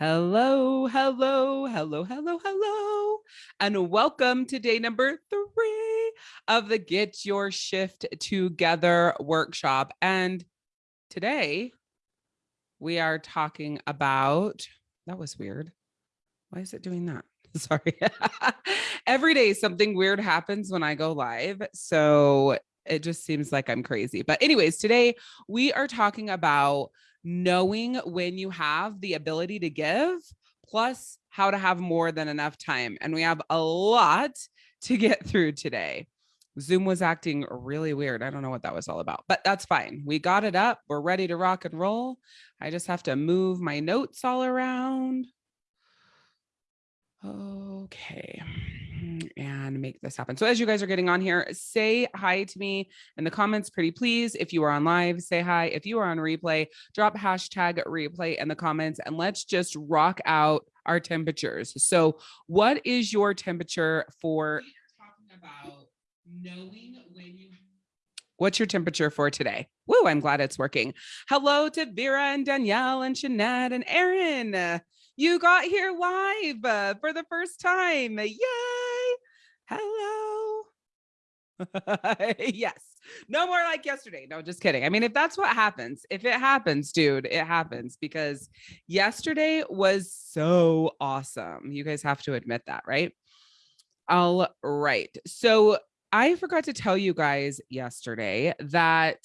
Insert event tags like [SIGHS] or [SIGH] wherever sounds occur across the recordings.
Hello, hello, hello, hello, hello, and welcome to day number three of the Get Your Shift Together workshop. And today we are talking about, that was weird. Why is it doing that? [LAUGHS] Sorry. [LAUGHS] Every day something weird happens when I go live. So it just seems like I'm crazy. But anyways, today we are talking about knowing when you have the ability to give, plus how to have more than enough time. And we have a lot to get [LAUGHS] through today. Zoom was acting really weird. I don't know what that was all about, but that's fine. We got it up. We're ready to rock and roll. I just have to move my notes all around. Okay. And make this happen. So as you guys are getting on here, say hi to me in the comments, pretty please. If you are on live, say hi. If you are on replay, drop hashtag replay in the comments and let's just rock out our temperatures. So what is your temperature for talking about knowing when you What's your temperature for today? Woo, I'm glad it's working. Hello to Vera and Danielle and Shanette and Erin. You got here live uh, for the first time. Yay. Hello. [LAUGHS] yes. No more like yesterday. No, just kidding. I mean, if that's what happens, if it happens, dude, it happens because yesterday was so awesome. You guys have to admit that, right? All right. So I forgot to tell you guys yesterday that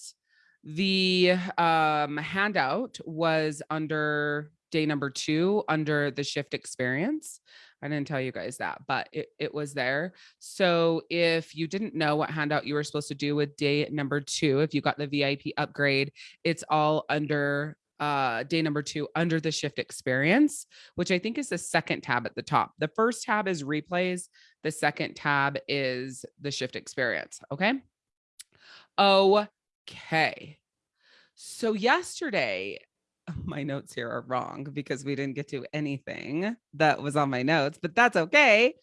the um, handout was under day number two under the shift experience. I didn't tell you guys that, but it, it was there. So if you didn't know what handout you were supposed to do with day number two, if you got the VIP upgrade, it's all under uh day number two under the shift experience which i think is the second tab at the top. The first tab is replays. The second tab is the shift experience okay? Okay. So yesterday [LAUGHS] my notes here are wrong because we didn't get to anything that was on my notes, but that's okay.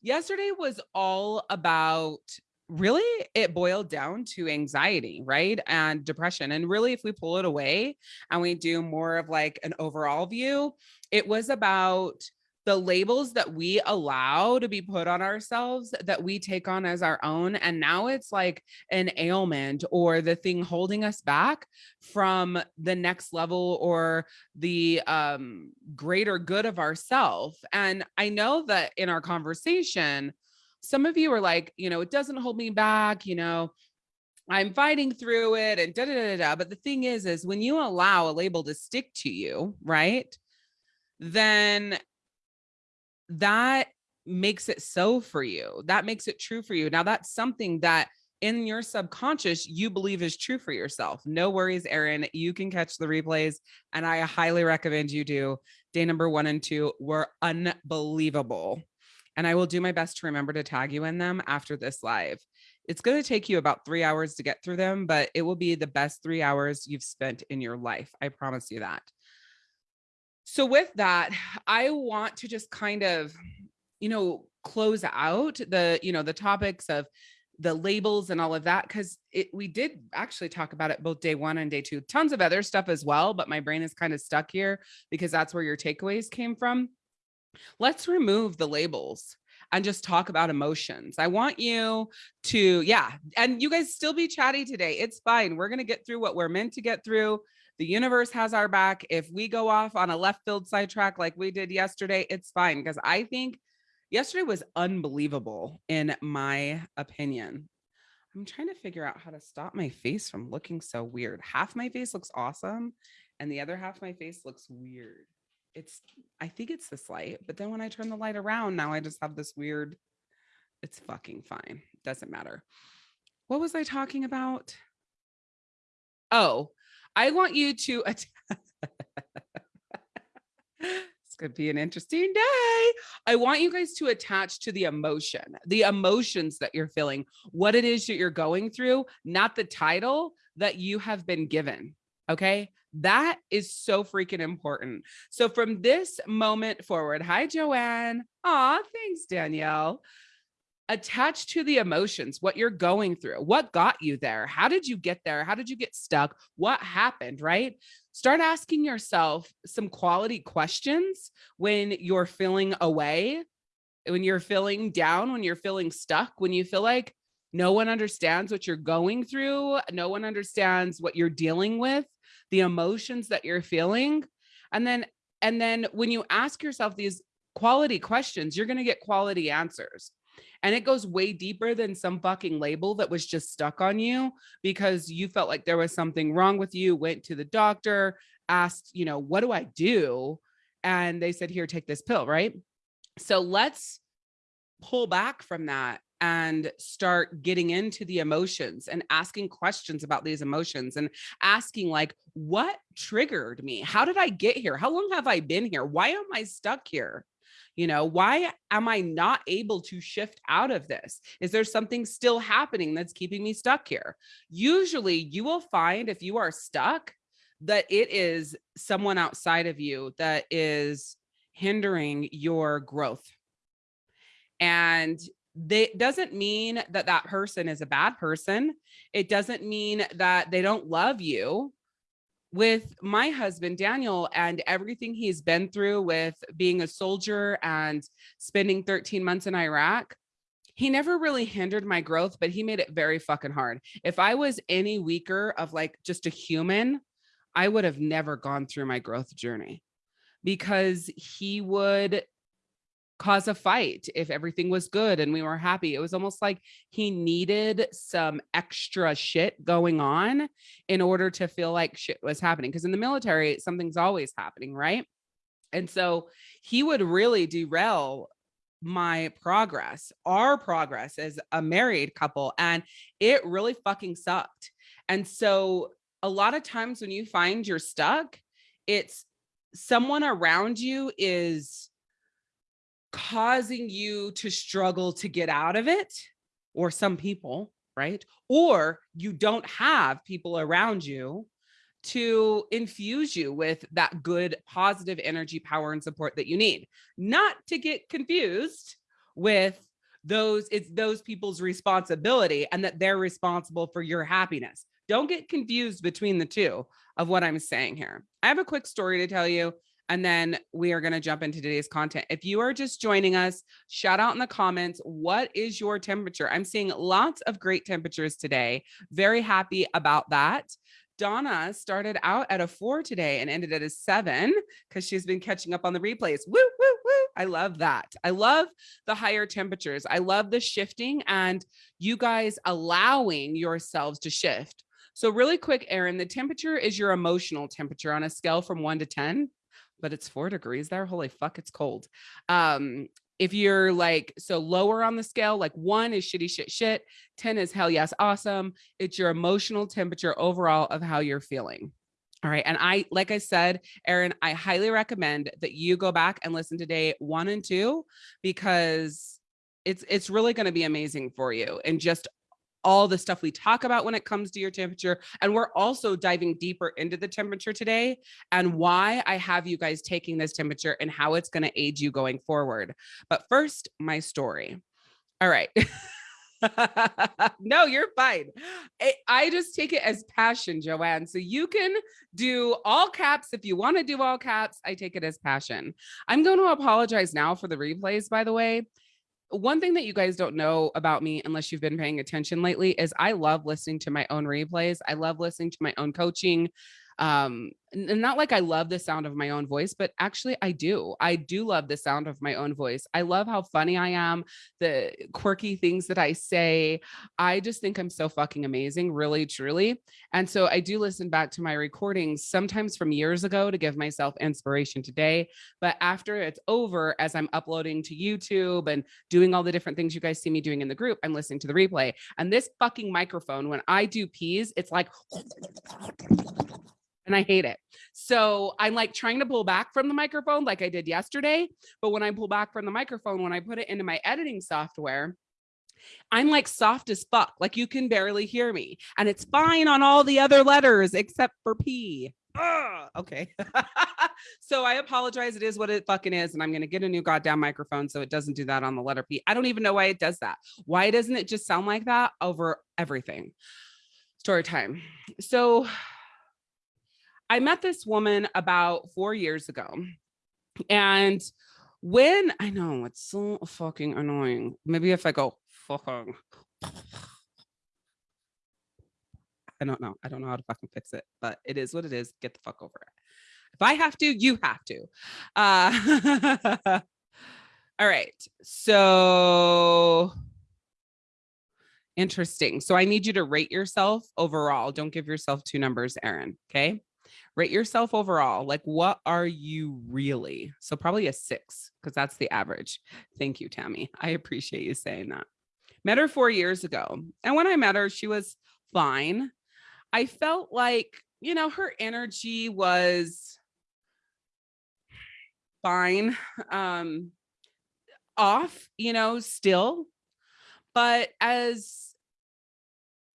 Yesterday was all about really it boiled down to anxiety, right? And depression. And really, if we pull it away and we do more of like an overall view, it was about the labels that we allow to be put on ourselves that we take on as our own. And now it's like an ailment or the thing holding us back from the next level or the um, greater good of ourself. And I know that in our conversation, some of you are like, you know, it doesn't hold me back, you know, I'm fighting through it and da da da da. But the thing is, is when you allow a label to stick to you, right? Then that makes it so for you. That makes it true for you. Now that's something that in your subconscious you believe is true for yourself. No worries, Erin. You can catch the replays and I highly recommend you do. Day number one and two were unbelievable. And I will do my best to remember to tag you in them after this live. It's going to take you about three hours to get through them, but it will be the best three hours you've spent in your life. I promise you that. So with that, I want to just kind of, you know, close out the, you know, the topics of the labels and all of that because we did actually talk about it both day one and day two tons of other stuff as well but my brain is kind of stuck here because that's where your takeaways came from let's remove the labels and just talk about emotions. I want you to, yeah, and you guys still be chatty today. It's fine. We're going to get through what we're meant to get through. The universe has our back. If we go off on a left field sidetrack like we did yesterday, it's fine because I think yesterday was unbelievable in my opinion. I'm trying to figure out how to stop my face from looking so weird. Half my face looks awesome and the other half my face looks weird. It's, I think it's this light, but then when I turn the light around, now I just have this weird, it's fucking fine. Doesn't matter. What was I talking about? Oh, I want you to It's going to be an interesting day. I want you guys to attach to the emotion, the emotions that you're feeling, what it is that you're going through, not the title that you have been given. Okay. That is so freaking important. So from this moment forward, hi, Joanne. Aw, thanks, Danielle. Attach to the emotions, what you're going through, what got you there, how did you get there, how did you get stuck, what happened, right? Start asking yourself some quality questions when you're feeling away, when you're feeling down, when you're feeling stuck, when you feel like no one understands what you're going through, no one understands what you're dealing with, the emotions that you're feeling. And then and then when you ask yourself these quality questions, you're going to get quality answers. And it goes way deeper than some fucking label that was just stuck on you because you felt like there was something wrong with you, went to the doctor, asked, you know, what do I do? And they said, here, take this pill, right? So let's pull back from that and start getting into the emotions and asking questions about these emotions and asking like what triggered me how did i get here how long have i been here why am i stuck here you know why am i not able to shift out of this is there something still happening that's keeping me stuck here usually you will find if you are stuck that it is someone outside of you that is hindering your growth and they doesn't mean that that person is a bad person. It doesn't mean that they don't love you. With my husband, Daniel, and everything he's been through with being a soldier and spending 13 months in Iraq, he never really hindered my growth, but he made it very fucking hard. If I was any weaker of like just a human, I would have never gone through my growth journey because he would cause a fight if everything was good and we were happy. It was almost like he needed some extra shit going on in order to feel like shit was happening. Because in the military, something's always happening, right? And so he would really derail my progress, our progress as a married couple. And it really fucking sucked. And so a lot of times when you find you're stuck, it's someone around you is causing you to struggle to get out of it or some people, right? Or you don't have people around you to infuse you with that good positive energy, power, and support that you need. Not to get confused with those, it's those people's responsibility and that they're responsible for your happiness. Don't get confused between the two of what I'm saying here. I have a quick story to tell you and then we are going to jump into today's content. If you are just joining us, shout out in the comments, what is your temperature? I'm seeing lots of great temperatures today. Very happy about that. Donna started out at a four today and ended at a seven because she's been catching up on the replays. Woo, woo, woo. I love that. I love the higher temperatures. I love the shifting and you guys allowing yourselves to shift. So really quick, Aaron, the temperature is your emotional temperature on a scale from one to 10 but it's four degrees there. Holy fuck, it's cold. Um, if you're like, so lower on the scale, like one is shitty shit shit, 10 is hell yes, awesome. It's your emotional temperature overall of how you're feeling. All right. And I, like I said, Aaron, I highly recommend that you go back and listen to day one and two, because it's, it's really going to be amazing for you and just all the stuff we talk about when it comes to your temperature. And we're also diving deeper into the temperature today and why I have you guys taking this temperature and how it's going to aid you going forward. But first, my story. All right. [LAUGHS] no, you're fine. I, just take it as passion, Joanne. So you can do all caps if you want to do all caps. I take it as passion. I'm going to apologize now for the replays, by the way one thing that you guys don't know about me unless you've been paying attention lately is I love listening to my own replays. I love listening to my own coaching um not like i love the sound of my own voice but actually i do. I do love the sound of my own voice. I love how funny i am the quirky things that i say. I just think i'm so fucking amazing really truly. And so i do listen back to my recordings sometimes from years ago to give myself inspiration today but after it's over as i'm uploading to youtube and doing all the different things you guys see me doing in the group i'm listening to the replay. And this fucking microphone when i do peas it's like and I hate it. So I'm like trying to pull back from the microphone like I did yesterday. But when I pull back from the microphone, when I put it into my editing software, I'm like soft as fuck. Like you can barely hear me and it's fine on all the other letters except for P. Ugh, okay. [LAUGHS] so I apologize. It is what it fucking is. And I'm going to get a new goddamn microphone so it doesn't do that on the letter P. I don't even know why it does that. Why doesn't it just sound like that over everything? Story time. So I met this woman about four years ago. And when I know it's so fucking annoying. Maybe if I go fucking I don't know. I don't know how to fucking fix it, but it is what it is. Get the fuck over it. If I have to, you have to. Uh, [LAUGHS] all right. So interesting. So I need you to rate yourself overall. Don't give yourself two numbers, Erin. Okay. Rate yourself overall. Like, what are you really? So probably a six, because that's the average. Thank you, Tammy. I appreciate you saying that. Met her four years ago. And when I met her, she was fine. I felt like, you know, her energy was fine, um, off, you know, still. But as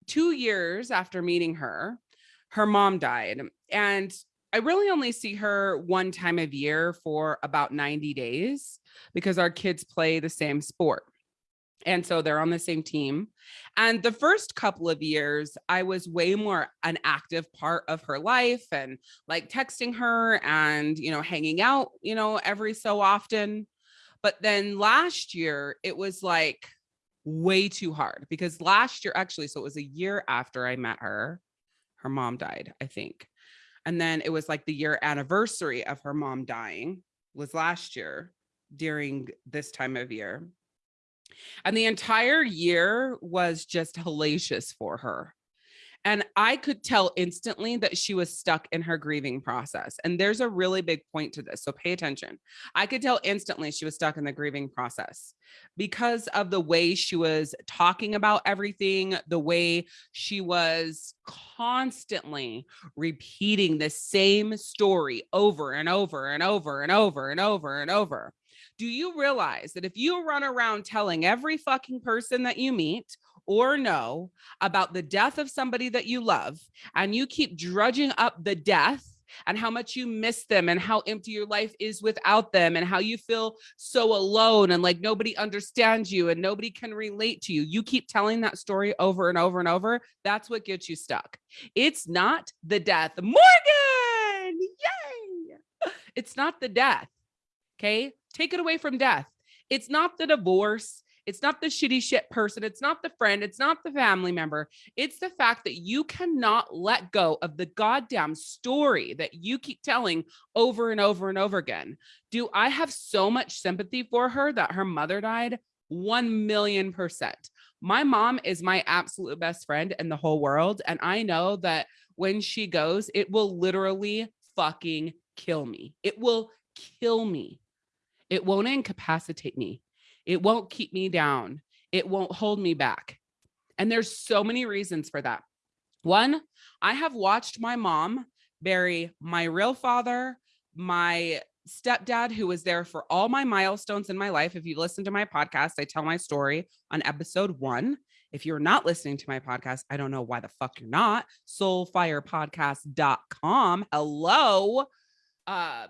two years after meeting her, her mom died. And I really only see her one time of year for about 90 days because our kids play the same sport. And so they're on the same team. And the first couple of years, I was way more an active part of her life and like texting her and, you know, hanging out, you know, every so often. But then last year, it was like way too hard because last year, actually, so it was a year after I met her, her mom died, I think. And then it was like the year anniversary of her mom dying was last year during this time of year. And the entire year was just hellacious for her. And I could tell instantly that she was stuck in her grieving process. And there's a really big point to this. So pay attention. I could tell instantly she was stuck in the grieving process because of the way she was talking about everything, the way she was constantly repeating the same story over and over and over and over and over and over do you realize that if you run around telling every fucking person that you meet or know about the death of somebody that you love and you keep drudging up the death and how much you miss them and how empty your life is without them and how you feel so alone and like nobody understands you and nobody can relate to you. You keep telling that story over and over and over. That's what gets you stuck. It's not the death. Morgan, yay. [LAUGHS] It's not the death. Okay. Take it away from death. It's not the divorce. It's not the shitty shit person. It's not the friend. It's not the family member. It's the fact that you cannot let go of the goddamn story that you keep telling over and over and over again. Do I have so much sympathy for her that her mother died? 1 million percent. My mom is my absolute best friend in the whole world. And I know that when she goes, it will literally fucking kill me. It will kill me. It won't incapacitate me. It won't keep me down. It won't hold me back. And there's so many reasons for that. One, I have watched my mom bury my real father, my stepdad, who was there for all my milestones in my life. If you listen to my podcast, I tell my story on episode one. If you're not listening to my podcast, I don't know why the fuck you're not. Soulfirepodcast.com. Hello. Um,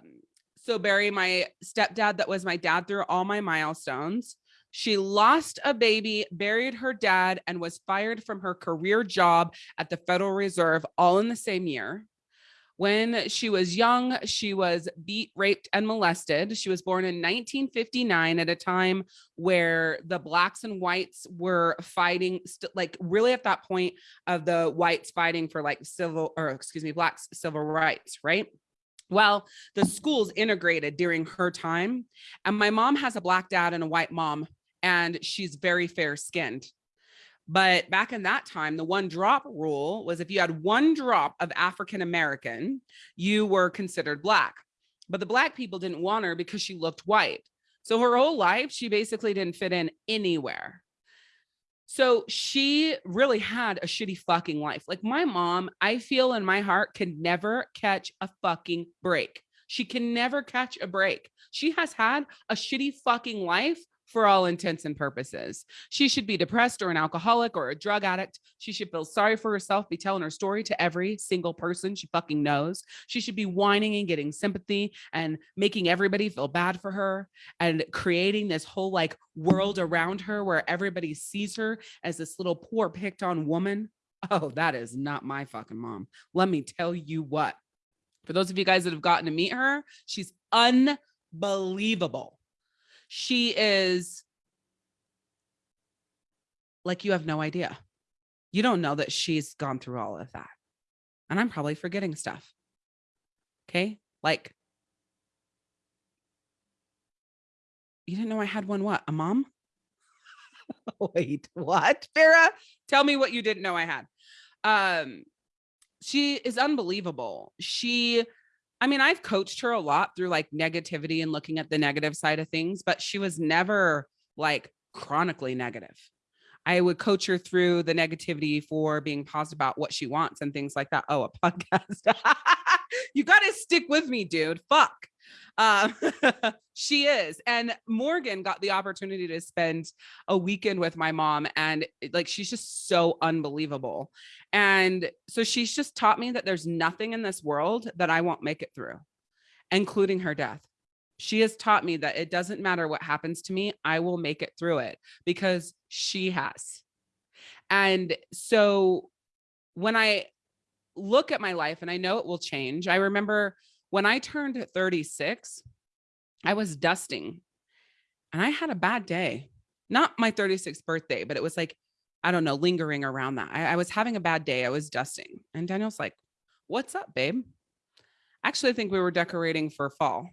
so Barry, my stepdad, that was my dad through all my milestones. She lost a baby, buried her dad, and was fired from her career job at the Federal Reserve all in the same year. When she was young, she was beat, raped, and molested. She was born in 1959 at a time where the blacks and whites were fighting, like really at that point of the whites fighting for like civil, or excuse me, blacks civil rights, right? Well, the schools integrated during her time. And my mom has a black dad and a white mom, and she's very fair skinned. But back in that time, the one drop rule was if you had one drop of African American, you were considered black. But the black people didn't want her because she looked white. So her whole life, she basically didn't fit in anywhere. So she really had a shitty fucking life. Like my mom, I feel in my heart can never catch a fucking break. She can never catch a break. She has had a shitty fucking life for all intents and purposes. She should be depressed or an alcoholic or a drug addict. She should feel sorry for herself, be telling her story to every single person she fucking knows. She should be whining and getting sympathy and making everybody feel bad for her and creating this whole like world around her where everybody sees her as this little poor picked on woman. Oh, that is not my fucking mom. Let me tell you what. For those of you guys that have gotten to meet her, she's unbelievable she is like, you have no idea. You don't know that she's gone through all of that. And I'm probably forgetting stuff. Okay. Like, you didn't know I had one, what? A mom? [LAUGHS] Wait, what? Farah, tell me what you didn't know I had. Um, she is unbelievable. She I mean, I've coached her a lot through like negativity and looking at the negative side of things, but she was never like chronically negative. I would coach her through the negativity for being positive about what she wants and things like that. Oh, a [LAUGHS] podcast. you got to stick with me, dude. Fuck. Um, [LAUGHS] she is. And Morgan got the opportunity to spend a weekend with my mom and like, she's just so unbelievable. And so she's just taught me that there's nothing in this world that I won't make it through, including her death. She has taught me that it doesn't matter what happens to me, I will make it through it because she has. And so when I look at my life and I know it will change, I remember when I turned 36, I was dusting and I had a bad day. Not my 36th birthday, but it was like, I don't know, lingering around that. I, I was having a bad day. I was dusting. And Daniel's like, What's up, babe? Actually, I think we were decorating for fall.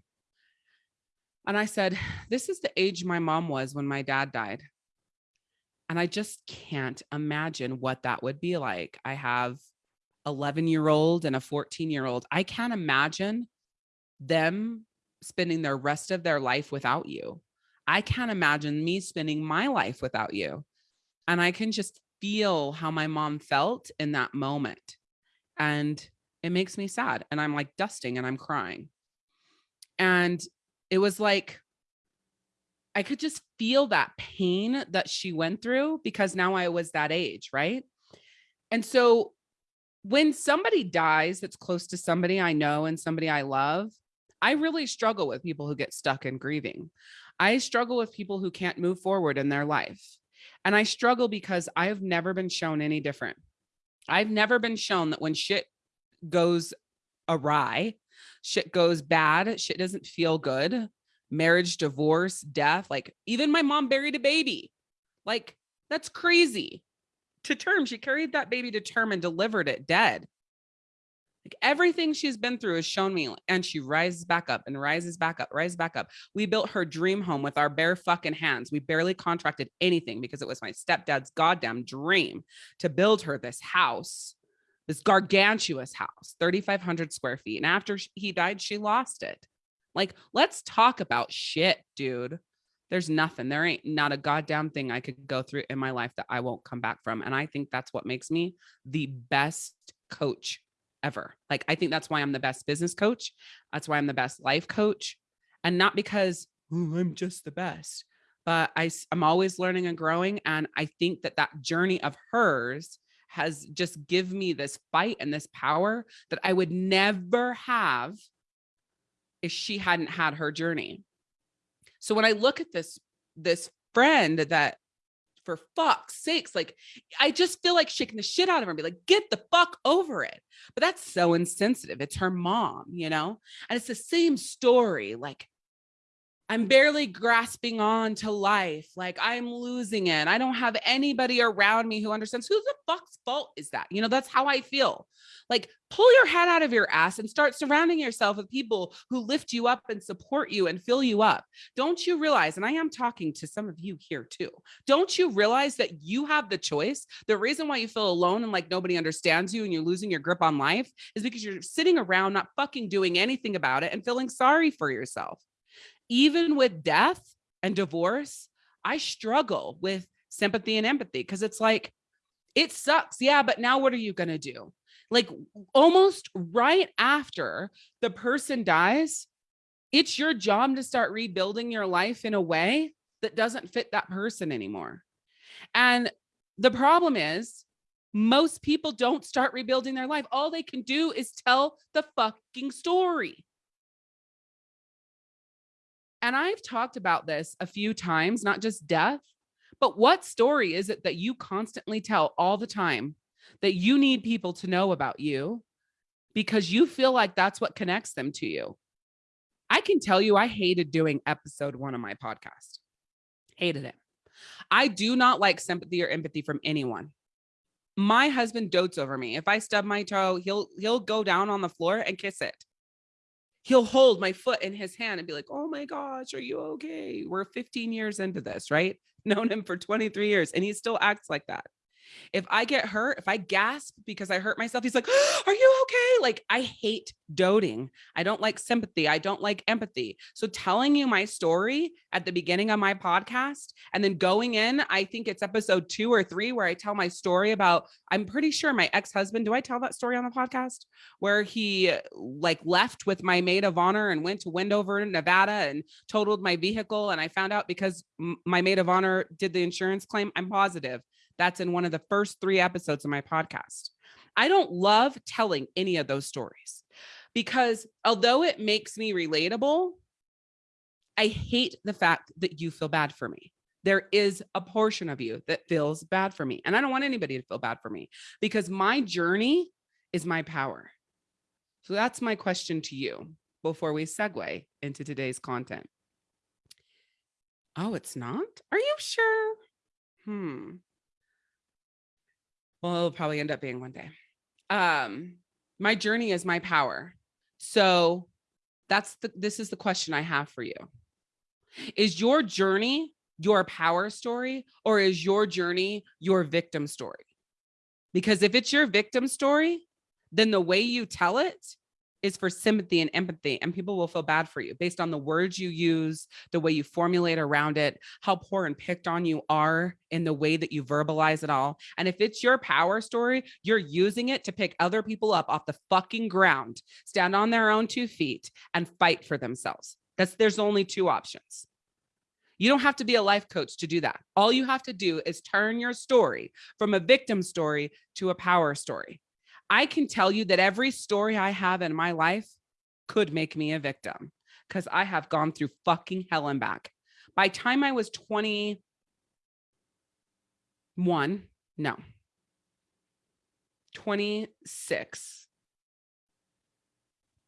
And I said, This is the age my mom was when my dad died. And I just can't imagine what that would be like. I have 11 year old and a 14 year old. I can't imagine them spending their rest of their life without you. I can't imagine me spending my life without you. And I can just feel how my mom felt in that moment. And it makes me sad. And I'm like dusting and I'm crying. And it was like, I could just feel that pain that she went through because now I was that age. Right. And so when somebody dies that's close to somebody I know and somebody I love, I really struggle with people who get stuck in grieving. I struggle with people who can't move forward in their life. And I struggle because I've never been shown any different. I've never been shown that when shit goes awry, shit goes bad, shit doesn't feel good, marriage, divorce, death, like even my mom buried a baby. Like that's crazy to term. She carried that baby to term and delivered it dead. Like everything she's been through has shown me, and she rises back up and rises back up, rises back up. We built her dream home with our bare fucking hands. We barely contracted anything because it was my stepdad's goddamn dream to build her this house, this gargantuous house, 3,500 square feet. And after he died, she lost it. Like, let's talk about shit, dude there's nothing there ain't not a goddamn thing i could go through in my life that i won't come back from and i think that's what makes me the best coach ever like i think that's why i'm the best business coach that's why i'm the best life coach and not because oh, i'm just the best but i i'm always learning and growing and i think that that journey of hers has just give me this fight and this power that i would never have if she hadn't had her journey so when I look at this, this friend that for fuck's sakes, like I just feel like shaking the shit out of her and be like, get the fuck over it. But that's so insensitive. It's her mom, you know? And it's the same story. Like I'm barely grasping on to life. Like I'm losing it. I don't have anybody around me who understands who the fuck's fault is that? You know, that's how I feel. Like pull your head out of your ass and start surrounding yourself with people who lift you up and support you and fill you up. Don't you realize, and I am talking to some of you here too, don't you realize that you have the choice? The reason why you feel alone and like nobody understands you and you're losing your grip on life is because you're sitting around not fucking doing anything about it and feeling sorry for yourself even with death and divorce, I struggle with sympathy and empathy because it's like, it sucks. Yeah, but now what are you going to do? Like almost right after the person dies, it's your job to start rebuilding your life in a way that doesn't fit that person anymore. And the problem is most people don't start rebuilding their life. All they can do is tell the fucking story. And I've talked about this a few times, not just death, but what story is it that you constantly tell all the time that you need people to know about you because you feel like that's what connects them to you? I can tell you, I hated doing episode one of my podcast. Hated it. I do not like sympathy or empathy from anyone. My husband dotes over me. If I stub my toe, he'll he'll go down on the floor and kiss it. He'll hold my foot in his hand and be like, "Oh my gosh, are you okay?" We're 15 years into this, right? [LAUGHS] Known him for 23 years and he still acts like that. If I get hurt, if I gasp because I hurt myself, he's like, Are you okay? Like, I hate doting. I don't like sympathy. I don't like empathy. So, telling you my story at the beginning of my podcast and then going in, I think it's episode two or three where I tell my story about, I'm pretty sure my ex husband, do I tell that story on the podcast where he like left with my maid of honor and went to Wendover, Nevada and totaled my vehicle? And I found out because my maid of honor did the insurance claim, I'm positive that's in one of the first three episodes of my podcast. I don't love telling any of those stories because although it makes me relatable, I hate the fact that you feel bad for me. There is a portion of you that feels bad for me. And I don't want anybody to feel bad for me because my journey is my power. So that's my question to you before we segue into today's content. Oh, it's not? Are you sure? Hmm. Well, it'll probably end up being one day. Um, my journey is my power. So that's the this is the question I have for you. Is your journey your power story or is your journey your victim story? Because if it's your victim story, then the way you tell it is for sympathy and empathy and people will feel bad for you based on the words you use the way you formulate around it how poor and picked on you are in the way that you verbalize it all and if it's your power story you're using it to pick other people up off the fucking ground stand on their own two feet and fight for themselves that's there's only two options you don't have to be a life coach to do that. All you have to do is turn your story from a victim story to a power story. I can tell you that every story I have in my life could make me a victim because I have gone through fucking hell and back. By time I was 21, no, 26,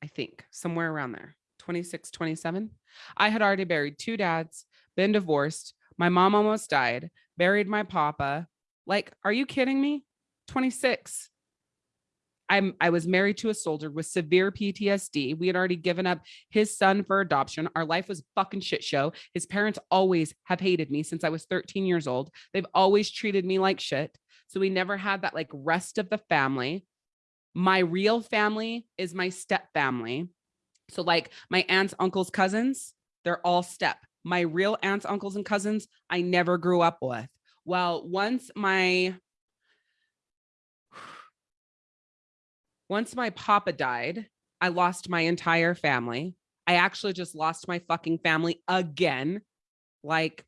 I think somewhere around there, 26, 27. I had already buried two dads, been divorced. My mom almost died, buried my papa. Like, are you kidding me? 26. I'm I was married to a soldier with severe PTSD. We had already given up his son for adoption. Our life was fucking shit show. His parents always have hated me since I was 13 years old. They've always treated me like shit. So we never had that like rest of the family. My real family is my step family. So like my aunts, uncles, cousins, they're all step. My real aunts, uncles, and cousins, I never grew up with. Well, once my once my papa died, I lost my entire family. I actually just lost my fucking family again, like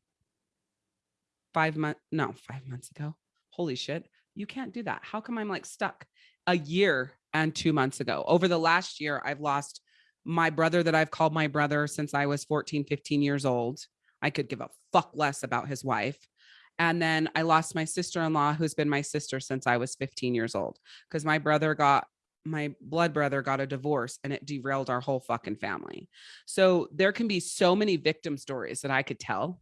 five months, no, five months ago. Holy shit. You can't do that. How come I'm like stuck a year and two months ago? Over the last year, I've lost my brother that I've called my brother since I was 14, 15 years old. I could give a fuck less about his wife. And then I lost my sister in law, who's been my sister since I was 15 years old, because my brother got my blood brother got a divorce and it derailed our whole fucking family. So there can be so many victim stories that I could tell,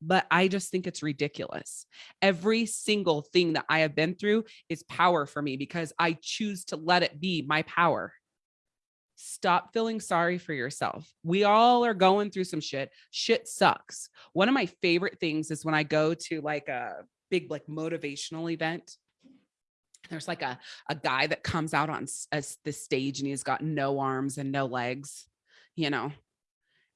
but I just think it's ridiculous. Every single thing that I have been through is power for me because I choose to let it be my power. Stop feeling sorry for yourself. We all are going through some shit. Shit sucks. One of my favorite things is when I go to like a big like motivational event there's like a, a guy that comes out on the stage and he's got no arms and no legs, you know,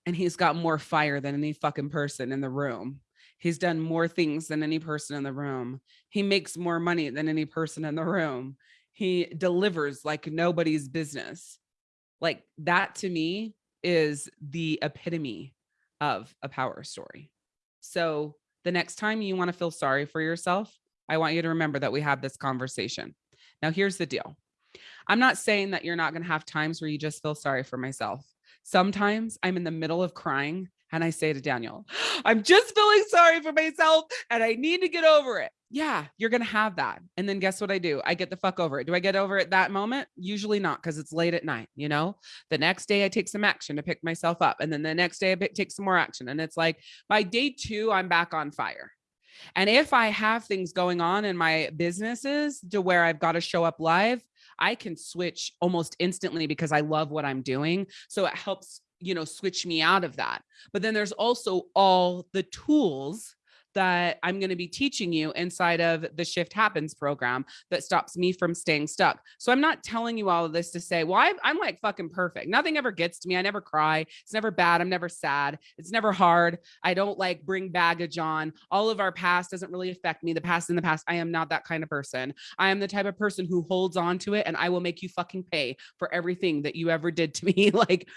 and he's got more fire than any fucking person in the room. He's done more things than any person in the room. He makes more money than any person in the room. He delivers like nobody's business. Like that to me is the epitome of a power story. So the next time you want to feel sorry for yourself, I want you to remember that we have this conversation. Now, here's the deal. I'm not saying that you're not going to have times where you just feel sorry for myself. Sometimes I'm in the middle of crying and I say to Daniel, [GASPS] I'm just feeling sorry for myself and I need to get over it. Yeah, you're going to have that. And then guess what I do? I get the fuck over it. Do I get over it that moment? Usually not because it's late at night. You know, the next day I take some action to pick myself up. And then the next day I take some more action. And it's like by day two, I'm back on fire. And if I have things going on in my businesses to where I've got to show up live, I can switch almost instantly because I love what I'm doing. So it helps, you know, switch me out of that. But then there's also all the tools that I'm going to be teaching you inside of the Shift Happens program that stops me from staying stuck. So I'm not telling you all of this to say, well, i am like fucking perfect. Nothing ever gets to me. I never cry. It's never bad. I'm never sad. It's never hard. I don't like bring baggage on. All of our past doesn't really affect me. The past in the past. I am not that kind of person. I am the type of person who holds on to it and I will make you fucking pay for everything that you ever did to me. [LAUGHS] like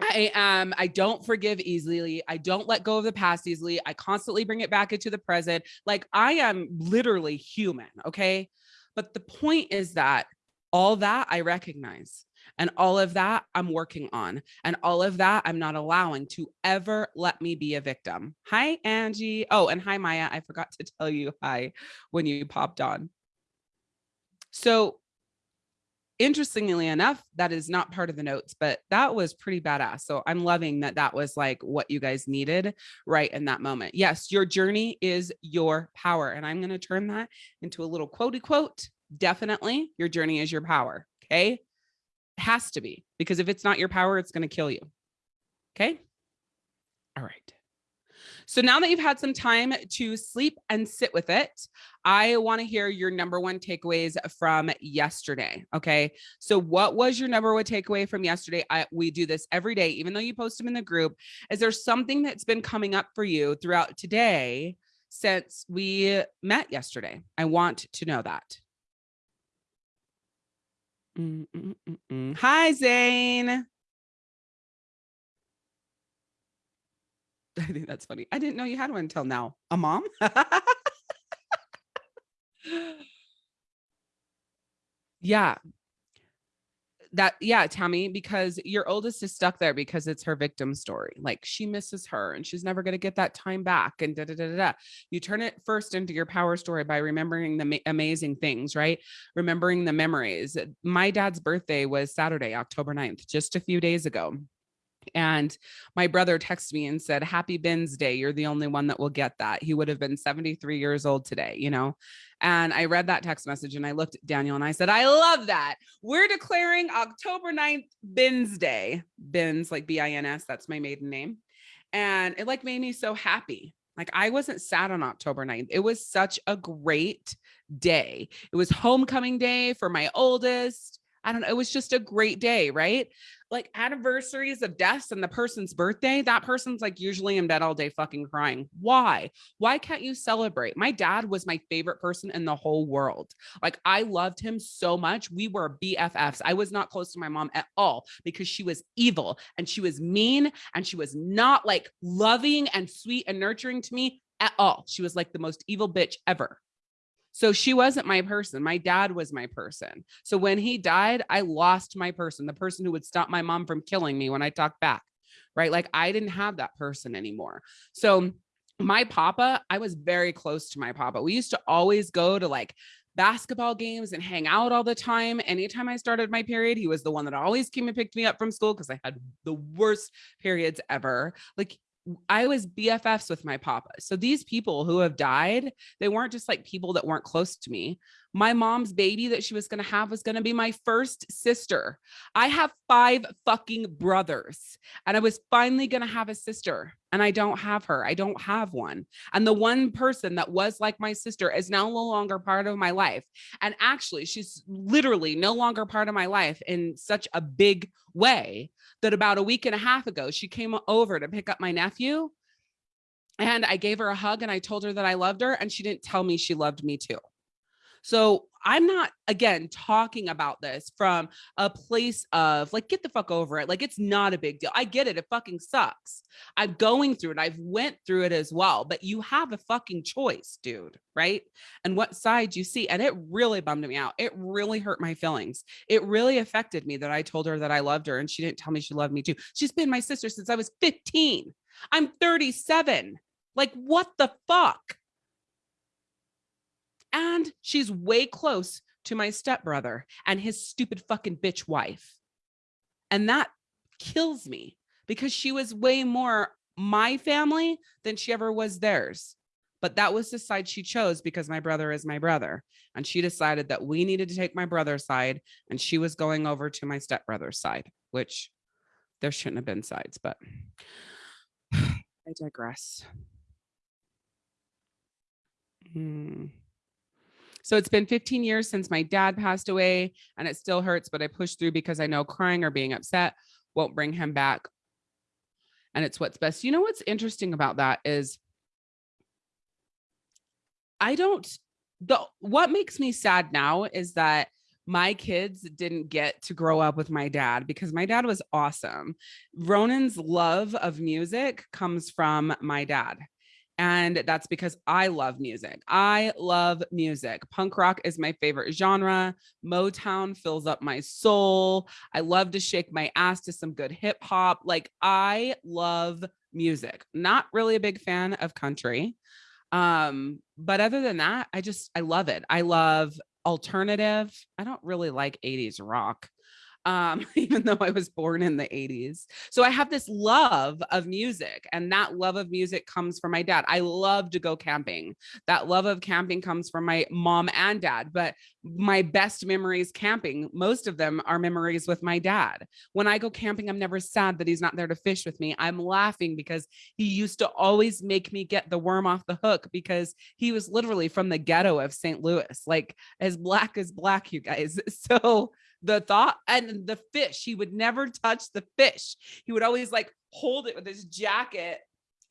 I um I don't forgive easily. I don't let go of the past easily. I constantly bring it back into the present. Like I am literally human, okay? But the point is that all that I recognize and all of that I'm working on and all of that I'm not allowing to ever let me be a victim. Hi Angie. Oh, and hi Maya. I forgot to tell you hi when you popped on. So interestingly enough, that is not part of the notes, but that was pretty badass. So I'm loving that that was like what you guys needed right in that moment. Yes, your journey is your power. And I'm going to turn that into a little quotey quote. Definitely your journey is your power. Okay. It has to be because if it's not your power, it's going to kill you. Okay. All right. So now that you've had some time to sleep and sit with it, I want to hear your number one takeaways from yesterday. Okay. So what was your number one takeaway from yesterday? I, we do this every day, even though you post them in the group. Is there something that's been coming up for you throughout today since we met yesterday? I want to know that. Mm -mm -mm Hi, Zane. [LAUGHS] I think that's funny. I didn't know you had one until now. A mom? [LAUGHS] yeah. That, yeah, Tammy, because your oldest is stuck there because it's her victim story. Like she misses her and she's never going to get that time back. And da, da, da, da, da. You turn it first into your power story by remembering the amazing things, right? Remembering the memories. My dad's birthday was Saturday, October 9th, just a few days ago. And my brother texted me and said, Happy Bins Day. You're the only one that will get that. He would have been 73 years old today, you know? And I read that text message and I looked at Daniel and I said, I love that. We're declaring October 9th Bins Day. Bins, like B I N S, that's my maiden name. And it like made me so happy. Like I wasn't sad on October 9th. It was such a great day. It was homecoming day for my oldest. I don't know. It was just a great day, right? Like anniversaries of deaths and the person's birthday, that person's like usually in bed all day fucking crying. Why? Why can't you celebrate? My dad was my favorite person in the whole world. Like I loved him so much. We were BFFs. I was not close to my mom at all because she was evil and she was mean and she was not like loving and sweet and nurturing to me at all. She was like the most evil bitch ever. So she wasn't my person. My dad was my person. So when he died, I lost my person, the person who would stop my mom from killing me when I talked back, right? Like I didn't have that person anymore. So my papa, I was very close to my papa. We used to always go to like basketball games and hang out all the time. Anytime I started my period, he was the one that always came and picked me up from school because I had the worst periods ever. Like I was BFFs with my papa. So these people who have died, they weren't just like people that weren't close to me. My mom's baby that she was going to have was going to be my first sister. I have five fucking brothers and I was finally going to have a sister and I don't have her. I don't have one. And the one person that was like my sister is now no longer part of my life. And actually, she's literally no longer part of my life in such a big way that about a week and a half ago, she came over to pick up my nephew and I gave her a hug and I told her that I loved her and she didn't tell me she loved me too. So I'm not again talking about this from a place of like get the fuck over it. Like it's not a big deal. I get it. It fucking sucks. I'm going through it. I've went through it as well, but you have a fucking choice, dude, right? And what side you see and it really bummed me out. It really hurt my feelings. It really affected me that I told her that I loved her and she didn't tell me she loved me too. She's been my sister since I was 15. I'm 37. Like what the fuck? And she's way close to my stepbrother and his stupid fucking bitch wife. And that kills me because she was way more my family than she ever was theirs. But that was the side she chose because my brother is my brother. And she decided that we needed to take my brother's side and she was going over to my stepbrother's side, which there shouldn't have been sides, but [SIGHS] I digress. Hmm. So it's been 15 years since my dad passed away and it still hurts, but I push through because I know crying or being upset won't bring him back. And it's what's best. You know what's interesting about that is I don't the what makes me sad now is that my kids didn't get to grow up with my dad because my dad was awesome. Ronan's love of music comes from my dad. And that's because I love music. I love music. Punk rock is my favorite genre. Motown fills up my soul. I love to shake my ass to some good hip hop. Like I love music. Not really a big fan of country. Um, but other than that, I just I love it. I love alternative. I don't really like 80s rock um, [LAUGHS] even though I was born in the 80s. So I have this love of music, and that love of music comes from my dad. I love to go camping. That love of camping comes from my mom and dad, but my best memories camping, most of them are memories with my dad. When I go camping, I'm never sad that he's not there to fish with me. I'm laughing because he used to always make me get the worm off the hook because he was literally from the ghetto of St. Louis, like as black as black, you guys. [LAUGHS] So the thought and the fish he would never touch the fish. He would always like hold it with his jacket.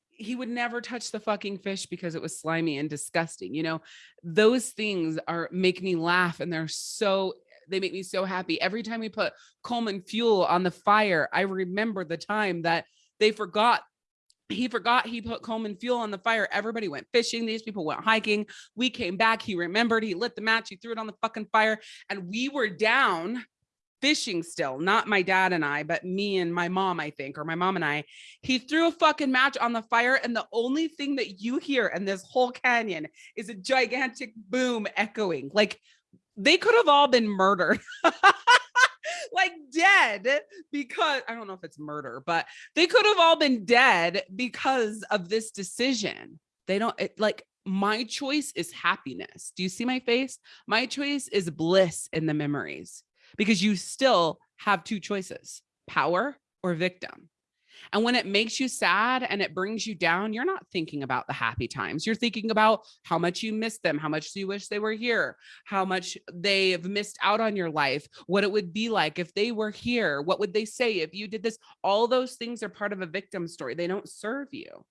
He would never touch the fucking fish because it was slimy and disgusting you know? Those things are make me laugh and they're so they make me so happy. Every time we put coleman fuel on the fire i remember the time that they forgot he forgot he put Coleman fuel on the fire. Everybody went fishing. These people went hiking. We came back. He remembered. He lit the match. He threw it on the fucking fire. And we were down fishing still, not my dad and I, but me and my mom, I think, or my mom and I. He threw a fucking match on the fire. And the only thing that you hear in this whole canyon is a gigantic boom echoing. Like they could have all been murdered. [LAUGHS] [LAUGHS] like dead because I don't know if it's murder, but they could have all been dead because of this decision. They don't it, like my choice is happiness. Do you see my face? My choice is bliss in the memories because you still have two choices power or victim. And when it makes you sad and it brings you down, you're not thinking about the happy times. You're thinking about how much you miss them, how much you wish they were here, how much they've missed out on your life, what it would be like if they were here, what would they say if you did this? All those things are part of a victim story. They don't serve you.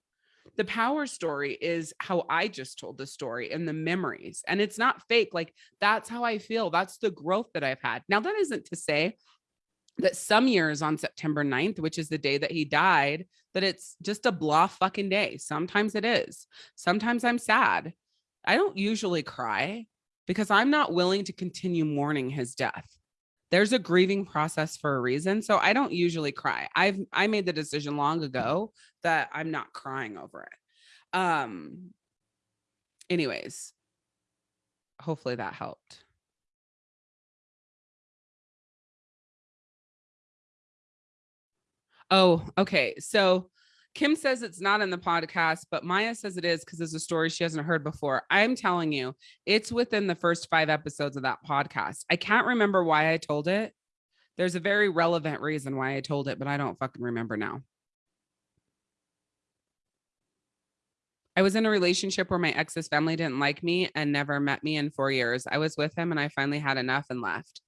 The power story is how I just told the story and the memories. And it's not fake. Like that's how I feel. That's the growth that I've had. Now, that isn't to say that some years on September 9th, which is the day that he died, that it's just a blah fucking day. Sometimes it is. Sometimes I'm sad. I don't usually cry because I'm not willing to continue mourning his death. There's a grieving process for a reason. So I don't usually cry. I've I made the decision long ago that I'm not crying over it. Um anyways, hopefully that helped. Oh, okay. So Kim says it's not in the podcast, but Maya says it is because it's a story she hasn't heard before. I'm telling you, it's within the first five episodes of that podcast. I can't remember why I told it. There's a very relevant reason why I told it, but I don't fucking remember now. I was in a relationship where my ex's family didn't like me and never met me in four years. I was with him and I finally had enough and left.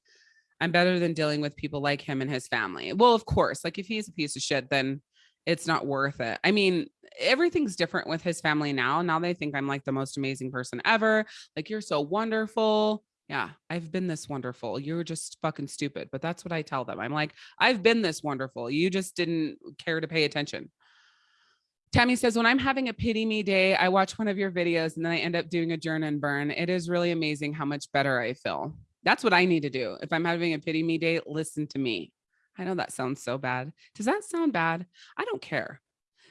I'm better than dealing with people like him and his family. Well, of course, like if he's a piece of shit, then it's not worth it. I mean, everything's different with his family now. Now they think I'm like the most amazing person ever. Like, you're so wonderful. Yeah, I've been this wonderful. You're just fucking stupid. But that's what I tell them. I'm like, I've been this wonderful. You just didn't care to pay attention. Tammy says, when I'm having a pity me day, I watch one of your videos and then I end up doing a journal and burn. It is really amazing how much better I feel. That's what I need to do. If I'm having a pity me day, listen to me. I know that sounds so bad. Does that sound bad? I don't care.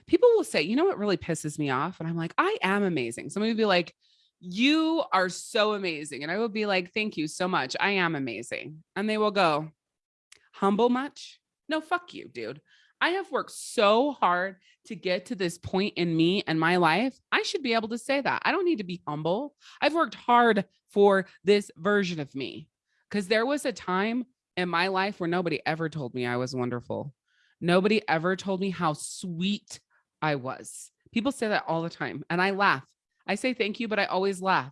People will say, you know what really pisses me off? And I'm like, I am amazing. Somebody will be like, you are so amazing. And I will be like, thank you so much. I am amazing. And they will go, humble much? No, fuck you, dude. I have worked so hard to get to this point in me and my life. I should be able to say that. I don't need to be humble. I've worked hard for this version of me because there was a time in my life where nobody ever told me I was wonderful. Nobody ever told me how sweet I was. People say that all the time and I laugh. I say thank you, but I always laugh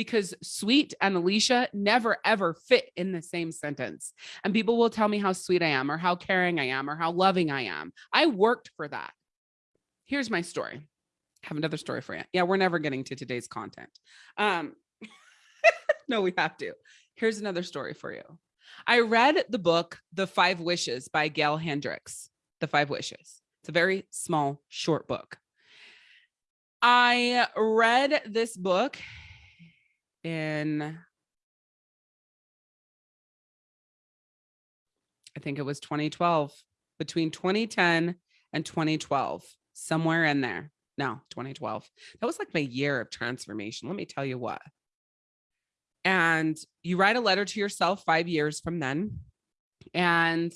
because sweet and Alicia never ever fit in the same sentence. And people will tell me how sweet I am or how caring I am or how loving I am. I worked for that. Here's my story. I have another story for you. Yeah, we're never getting to today's content. Um, [LAUGHS] no, we have to. Here's another story for you. I read the book, The Five Wishes by Gay Hendricks. The Five Wishes. It's a very small, short book. I read this book in, I think it was 2012, between 2010 and 2012, somewhere in there. No, 2012. That was like my year of transformation. Let me tell you what. And you write a letter to yourself five years from then. And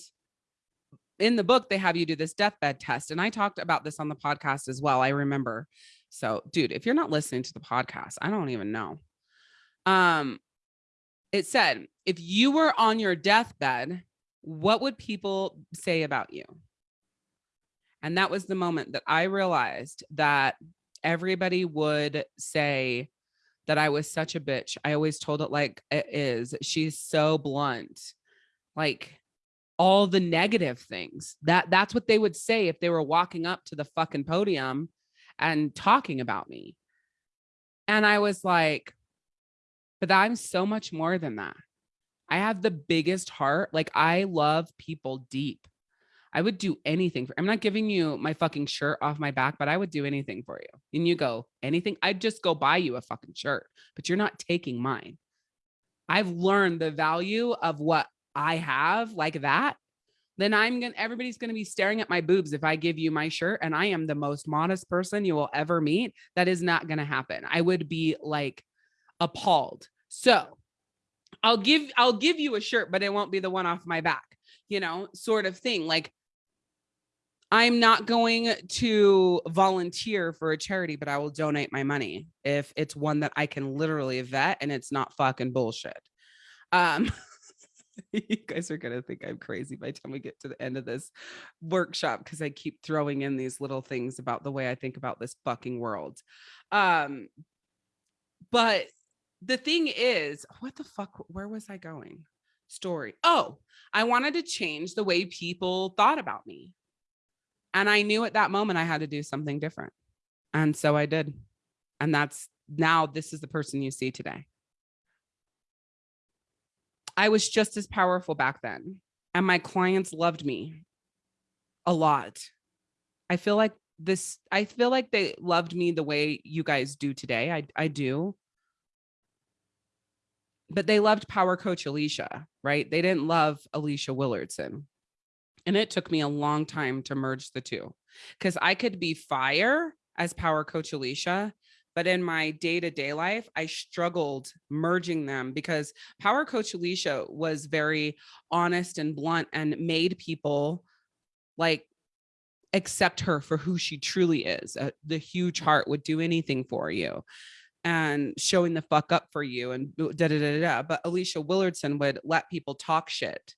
in the book, they have you do this deathbed test. And I talked about this on the podcast as well. I remember. So, dude, if you're not listening to the podcast, I don't even know. Um, it said, if you were on your deathbed, what would people say about you? And that was the moment that I realized that everybody would say that I was such a bitch. I always told it like it is. She's so blunt. Like all the negative things. That that's what they would say if they were walking up to the fucking podium and talking about me. And I was like, but I'm so much more than that. I have the biggest heart. Like I love people deep. I would do anything for I'm not giving you my fucking shirt off my back, but I would do anything for you. And you go, anything? I'd just go buy you a fucking shirt, but you're not taking mine. I've learned the value of what I have like that. Then I'm gonna everybody's gonna be staring at my boobs if I give you my shirt and I am the most modest person you will ever meet. That is not gonna happen. I would be like appalled. So I'll give I'll give you a shirt, but it won't be the one off my back, you know, sort of thing. Like I'm not going to volunteer for a charity, but I will donate my money if it's one that I can literally vet and it's not fucking bullshit. Um, [LAUGHS] you guys are gonna think I'm crazy by the time we get to the end of this workshop because I keep throwing in these little things about the way I think about this fucking world. Um, but the thing is, what the fuck? Where was I going? Story. Oh, I wanted to change the way people thought about me. And I knew at that moment I had to do something different. And so I did. And that's now this is the person you see today. I was just as powerful back then. And my clients loved me a lot. I feel like this, I feel like they loved me the way you guys do today. I, I do. But they loved Power Coach Alicia, right? They didn't love Alicia Willardson. And it took me a long time to merge the two because I could be fire as power coach Alicia, but in my day to day life, I struggled merging them because power coach Alicia was very honest and blunt and made people like accept her for who she truly is. Uh, the huge heart would do anything for you and showing the fuck up for you and da da da da. But Alicia Willardson would let people talk shit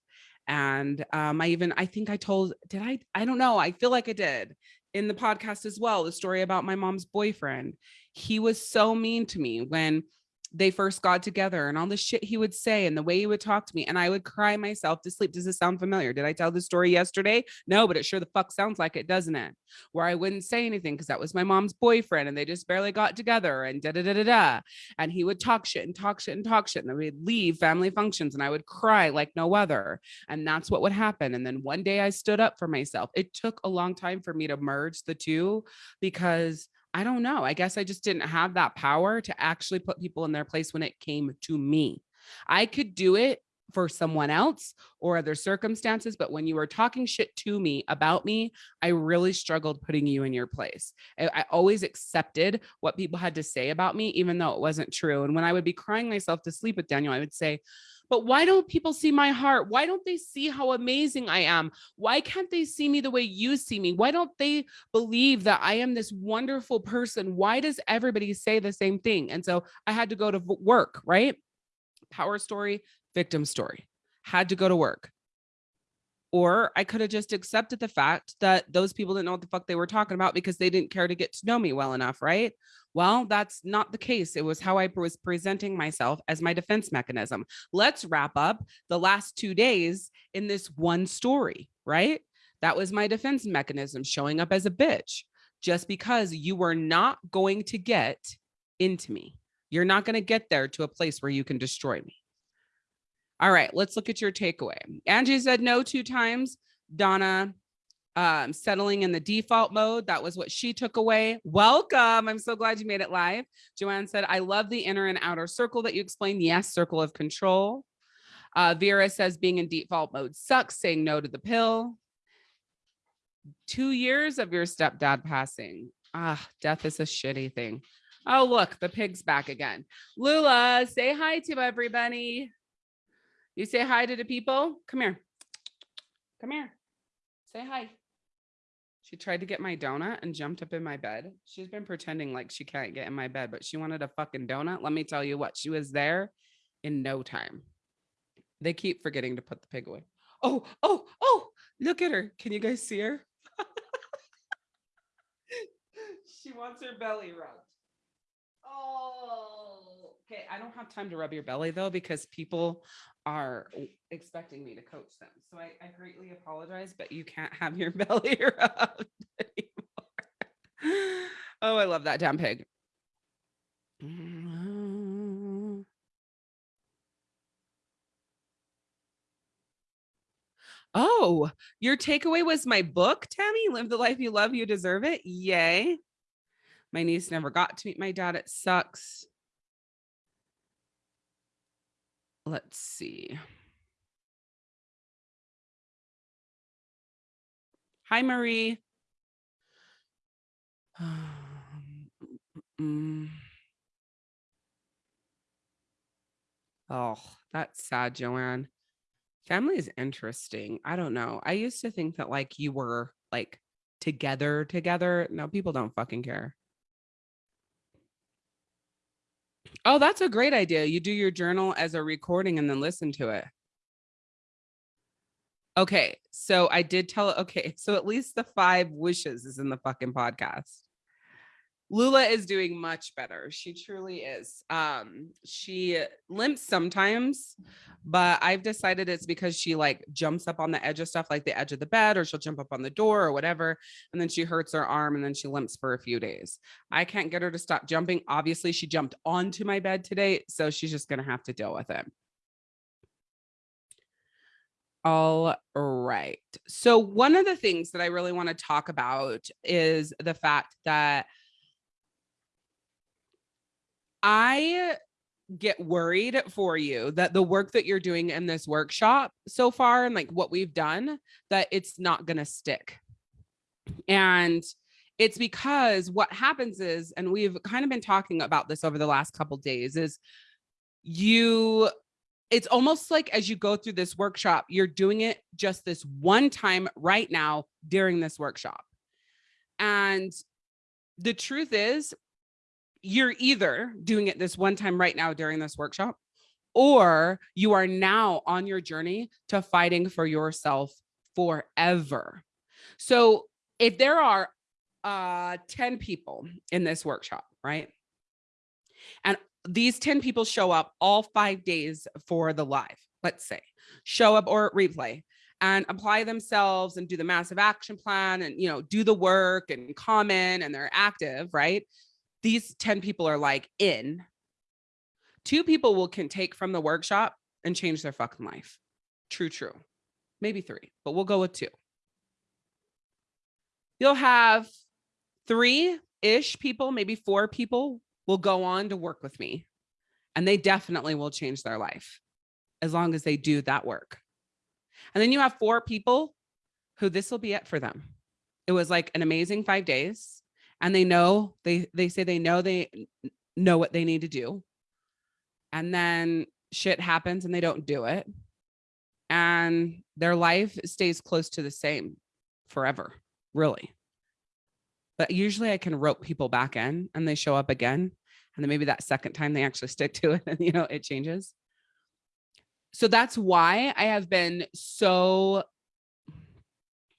and um, I even, I think I told, did I, I don't know. I feel like I did in the podcast as well, the story about my mom's boyfriend. He was so mean to me when they first got together and all the shit he would say and the way he would talk to me and I would cry myself to sleep. Does this sound familiar? Did I tell this story yesterday? No, but it sure the fuck sounds like it, doesn't it? Where I wouldn't say anything because that was my mom's boyfriend and they just barely got together and da da da da da. And he would talk shit and talk shit and talk shit and then we'd leave family functions and I would cry like no other. And that's what would happen. And then one day I stood up for myself. It took a long time for me to merge the two because I don't know. I guess I just didn't have that power to actually put people in their place when it came to me. I could do it for someone else or other circumstances. But when you were talking shit to me about me, I really struggled putting you in your place. I, I, always accepted what people had to say about me, even though it wasn't true. And when I would be crying myself to sleep with Daniel, I would say, but why don't people see my heart? Why don't they see how amazing I am? Why can't they see me the way you see me? Why don't they believe that I am this wonderful person? Why does everybody say the same thing? And so I had to go to work, right? Power story, victim story, had to go to work. Or I could have just accepted the fact that those people didn't know what the fuck they were talking about because they didn't care to get to know me well enough, right? Well, that's not the case. It was how I was presenting myself as my defense mechanism. Let's wrap up the last two days in this one story, right? That was my defense mechanism showing up as a bitch just because you were not going to get into me. You're not going to get there to a place where you can destroy me. All right, let's look at your takeaway. Angie said no two times. Donna um, settling in the default mode. That was what she took away. Welcome. I'm so glad you made it live. Joanne said, I love the inner and outer circle that you explained. Yes, circle of control. Uh, Vera says being in default mode sucks, saying no to the pill. Two years of your stepdad passing. Ah, death is a shitty thing. Oh, look, the pig's back again. Lula, say hi to everybody. You say hi to the people. Come here. Come here. Say hi. She tried to get my donut and jumped up in my bed. She's been pretending like she can't get in my bed, but she wanted a fucking donut. Let me tell you what, she was there in no time. They keep forgetting to put the pig away. Oh, oh, oh, look at her. Can you guys see her? [LAUGHS] she wants her belly rubbed. Oh, okay. I don't have time to rub your belly though, because people are expecting me to coach them. So I, I greatly apologize, but you can't have your [LAUGHS] belly rubbed anymore. Oh, I love that damn pig. Oh, your takeaway was my book, Tammy. Live the life you love, you deserve it. Yay. My niece never got to meet my dad. It sucks. Let's see. Hi, Marie. [SIGHS] Oh, that's sad, Joanne. Family is interesting. I don't know. I used to think that like you were like together together. No, people don't fucking care. Oh, that's a great idea. You do your journal as a recording and then listen to it. Okay, so I did tell, okay, [LAUGHS] so at least the five wishes is in the fucking podcast. Lula is doing much better. She truly is. Um, she limps sometimes, but I've decided it's because she like jumps up on the edge of stuff like the edge of the bed or she'll jump up on the door or whatever. And then she hurts her arm and then she limps for a few days. I can't get her to stop jumping. Obviously she jumped onto my bed today. So she's just going to have to deal with it. All right. So one of the things that I really want to talk about is the fact that I get worried for you that the work that you're doing in this workshop so far and like what we've done that it's not going to stick. And it's because what happens is and we've kind of been talking about this over the last couple days is you it's almost like as you go through this workshop you're doing it just this one time right now during this workshop. And the truth is you're either doing it this one time right now during this workshop, or you are now on your journey to fighting for yourself forever. So if there are uh, 10 people in this workshop, right? And these 10 people show up all five days for the live, let's say, show up or replay and apply themselves and do the massive action plan and, you know, do the work and comment and they're active, right? These 10 people are like in. Two people will can take from the workshop and change their fucking life. True, true. Maybe three, but we'll go with two. You'll have three-ish people, maybe four people will go on to work with me and they definitely will change their life as long as they do that work. And then you have four people who this will be it for them. It was like an amazing five days and they know, they, they say they know they know what they need to do. And then shit happens and they don't do it. And their life stays close to the same forever, really. But usually I can rope people back in and they show up again. And then maybe that second time they actually [LAUGHS] stick to it and, you know, it changes. So that's why I have been so,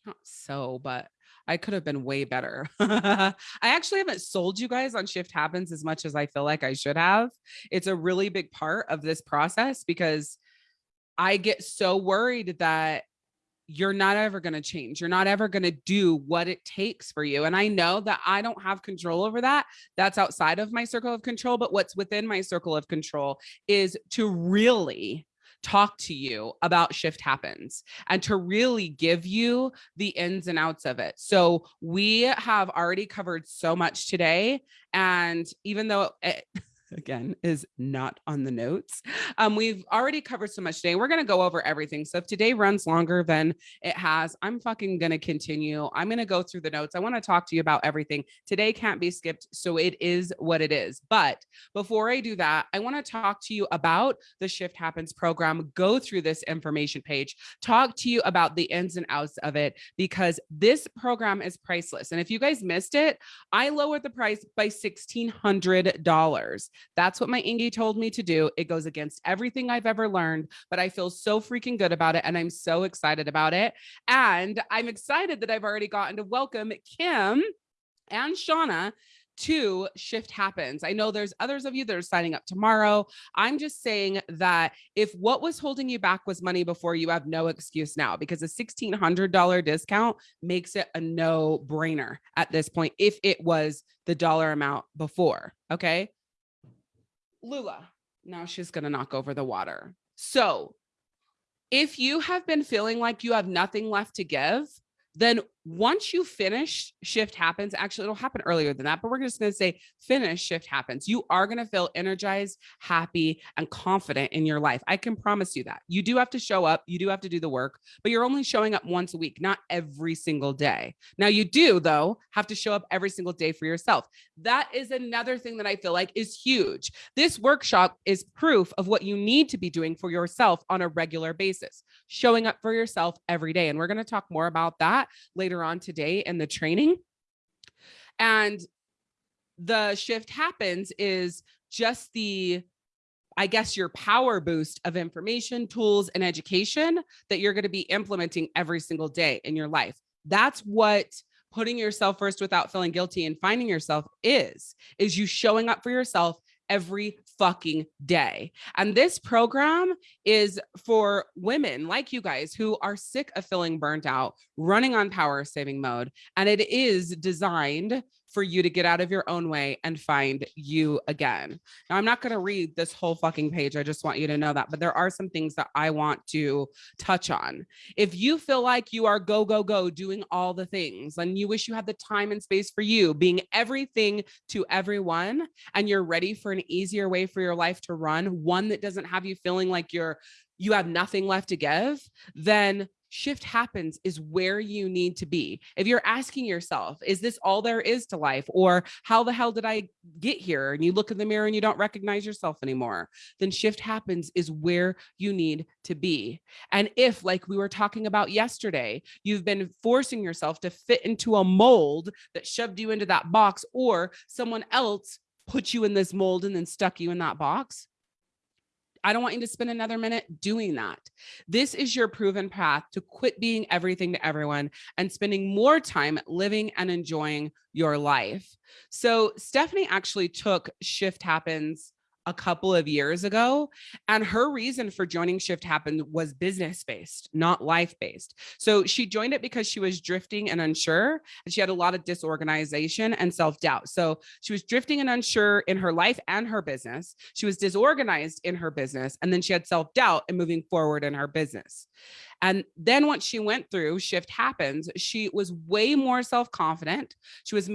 not so, but I could have been way better. [LAUGHS] I actually haven't sold you guys on shift happens as much as I feel like I should have. It's a really big part of this process because I get so worried that you're not ever going to change. You're not ever going to do what it takes for you. And I know that I don't have control over that. That's outside of my circle of control. But what's within my circle of control is to really talk to you about shift happens and to really give you the ins and outs of it. So we have already covered so much today. And even though it, again is not on the notes. Um, we've already covered so much today. We're going to go over everything. So if today runs longer than it has, I'm fucking going to continue. I'm going to go through the notes. I want to talk to you about everything. Today can't be skipped. So it is what it is. But before I do that, I want to talk to you about the Shift Happens program. Go through this information page, talk to you about the ins and outs of it, because this program is priceless. And if you guys missed it, I lowered the price by $1,600. That's what my Ingy told me to do. It goes against everything I've ever learned, but I feel so freaking good about it. And I'm so excited about it. And I'm excited that I've already gotten to welcome Kim and Shauna to shift happens. I know there's others of you that are signing up tomorrow. I'm just saying that if what was holding you back was money before, you have no excuse now because a $1,600 discount makes it a no brainer at this point if it was the dollar amount before. Okay. Lula. Now she's going to knock over the water. So if you have been feeling like you have nothing left to give, then once you finish shift happens actually it'll happen earlier than that but we're just going to say finish shift happens. You are going to feel energized happy and confident in your life. I can promise you that. You do have to show up you do have to do the work but you're only showing up once a week not every single day. Now you do though have to show up every single day for yourself. That is another thing that i feel like is huge. This workshop is proof of what you need to be doing for yourself on a regular basis showing up for yourself every day and we're going to talk more about that later on today in the training. And the shift happens is just the I guess your power boost of information, tools, and education that you're going to be implementing every single day in your life. That's what putting yourself first without feeling guilty and finding yourself is, is you showing up for yourself every fucking day. And this program is for women like you guys who are sick of feeling burnt out, running on power saving mode. And it is designed for you to get out of your own way and find you again. Now, I'm not going to read this whole fucking page. I just want you to know that, but there are some things that I want to touch on. If you feel like you are go, go, go doing all the things and you wish you had the time and space for you being everything to everyone and you're ready for an easier way for your life to run, one that doesn't have you feeling like you're you have nothing left to give, then shift happens is where you need to be. If you're asking yourself, is this all there is to life? Or how the hell did I get here? And you look in the mirror and you don't recognize yourself anymore, then shift happens is where you need to be. And if, like we were talking about yesterday, you've been forcing yourself to fit into a mold that shoved you into that box or someone else put you in this mold and then stuck you in that box, I don't want you to spend another minute doing that. This is your proven path to quit being everything to everyone and spending more time living and enjoying your life. So Stephanie actually took Shift Happens a couple of years ago. And her reason for joining Shift Happened was business based, not life based. So she joined it because she was drifting and unsure, and she had a lot of disorganization and self doubt. So she was drifting and unsure in her life and her business. She was disorganized in her business, and then she had self doubt and moving forward in her business. And then once she went through Shift Happens, she was way more self confident. She was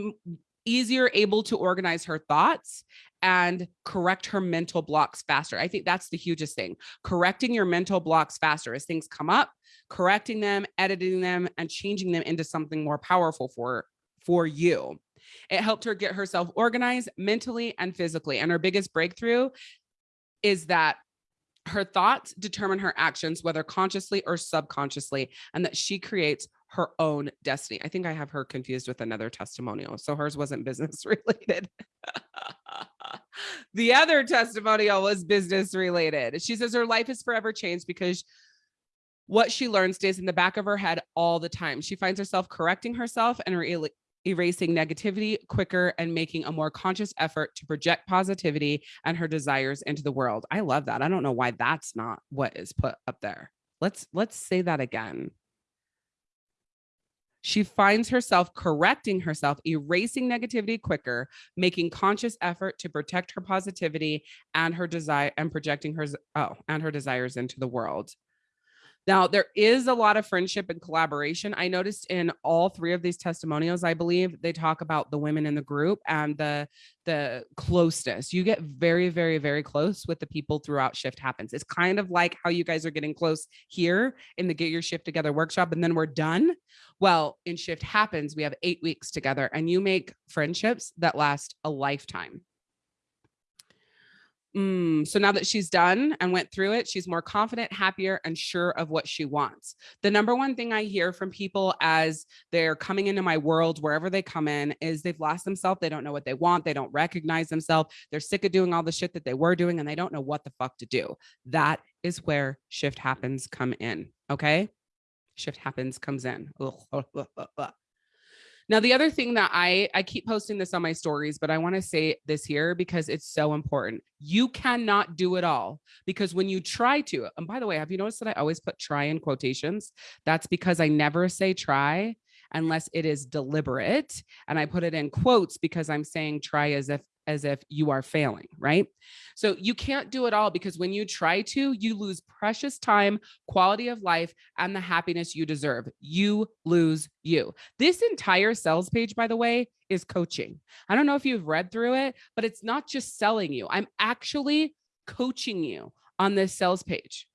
easier able to organize her thoughts and correct her mental blocks faster. I think that's the hugest thing. Correcting your mental blocks faster as things come up, correcting them, editing them, and changing them into something more powerful for, for you. It helped her get herself organized mentally and physically. And her biggest breakthrough is that her thoughts determine her actions, whether consciously or subconsciously, and that she creates her own destiny. I think I have her confused with another testimonial. So hers wasn't business [LAUGHS] related. the other testimonial was business related. She says her life is forever changed because what she learns stays in the back of her head all the time. She finds herself correcting herself and erasing negativity quicker and making a more conscious effort to project positivity and her desires into the world. I love that. I don't know why that's not what is put up there. Let's let's say that again. She finds herself correcting herself, erasing negativity quicker, making conscious effort to protect her positivity and her desire and projecting her oh and her desires into the world. Now, there is a lot of friendship and collaboration. I noticed in all three of these testimonials, I believe they talk about the women in the group and the the closeness. You get very, very, very close with the people throughout Shift Happens. It's kind of like how you guys are getting close here in the Get Your Shift Together workshop, and then we're done. Well, in Shift Happens, we have eight weeks together, and you make friendships that last a lifetime. Mm, so now that she's done and went through it, she's more confident, happier, and sure of what she wants. The number one thing I hear from people as they're coming into my world, wherever they come in, is they've lost themselves. They don't know what they want. They don't recognize themselves. They're sick of doing all the shit that they were doing and they don't know what the fuck to do. That is where shift happens come in. Okay. Shift happens comes in. Now, the other thing that I, I keep posting this on my stories, but I want to say this here because it's so important. You cannot do it all because when you try to, and by the way, have you noticed that I always put try in quotations? That's because I never say try unless it is deliberate. And I put it in quotes because I'm saying try as if as if you are failing, right? So you can't do it all because when you try to, you lose precious time, quality of life, and the happiness you deserve. You lose you. This entire sales page, by the way, is coaching. I don't know if you've read through it, but it's not just selling you. I'm actually coaching you on this sales page.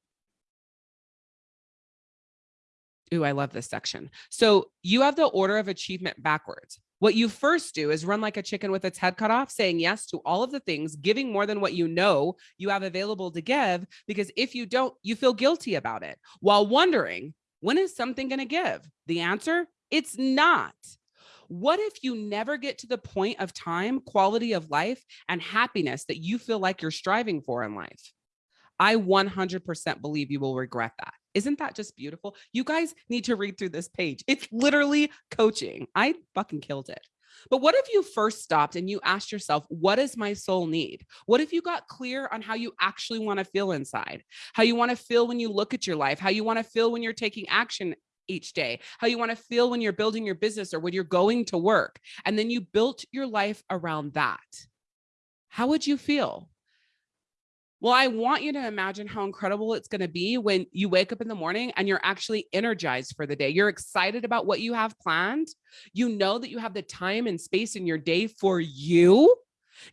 Ooh, I love this section. So you have the order of achievement backwards. What you first do is run like a chicken with its head cut off, saying yes to all of the things, giving more than what you know you have available to give, because if you don't, you feel guilty about it while wondering, when is something going to give? The answer, it's not. What if you never get to the point of time, quality of life, and happiness that you feel like you're striving for in life? I 100% believe you will regret that. Isn't that just beautiful? You guys need to read through this page. It's literally coaching. I fucking killed it. But what if you first stopped and you asked yourself, what does my soul need? What if you got clear on how you actually want to feel inside, how you want to feel when you look at your life, how you want to feel when you're taking action each day, how you want to feel when you're building your business or when you're going to work. And then you built your life around that. How would you feel? Well, I want you to imagine how incredible it's going to be when you wake up in the morning and you're actually energized for the day. You're excited about what you have planned. You know that you have the time and space in your day for you.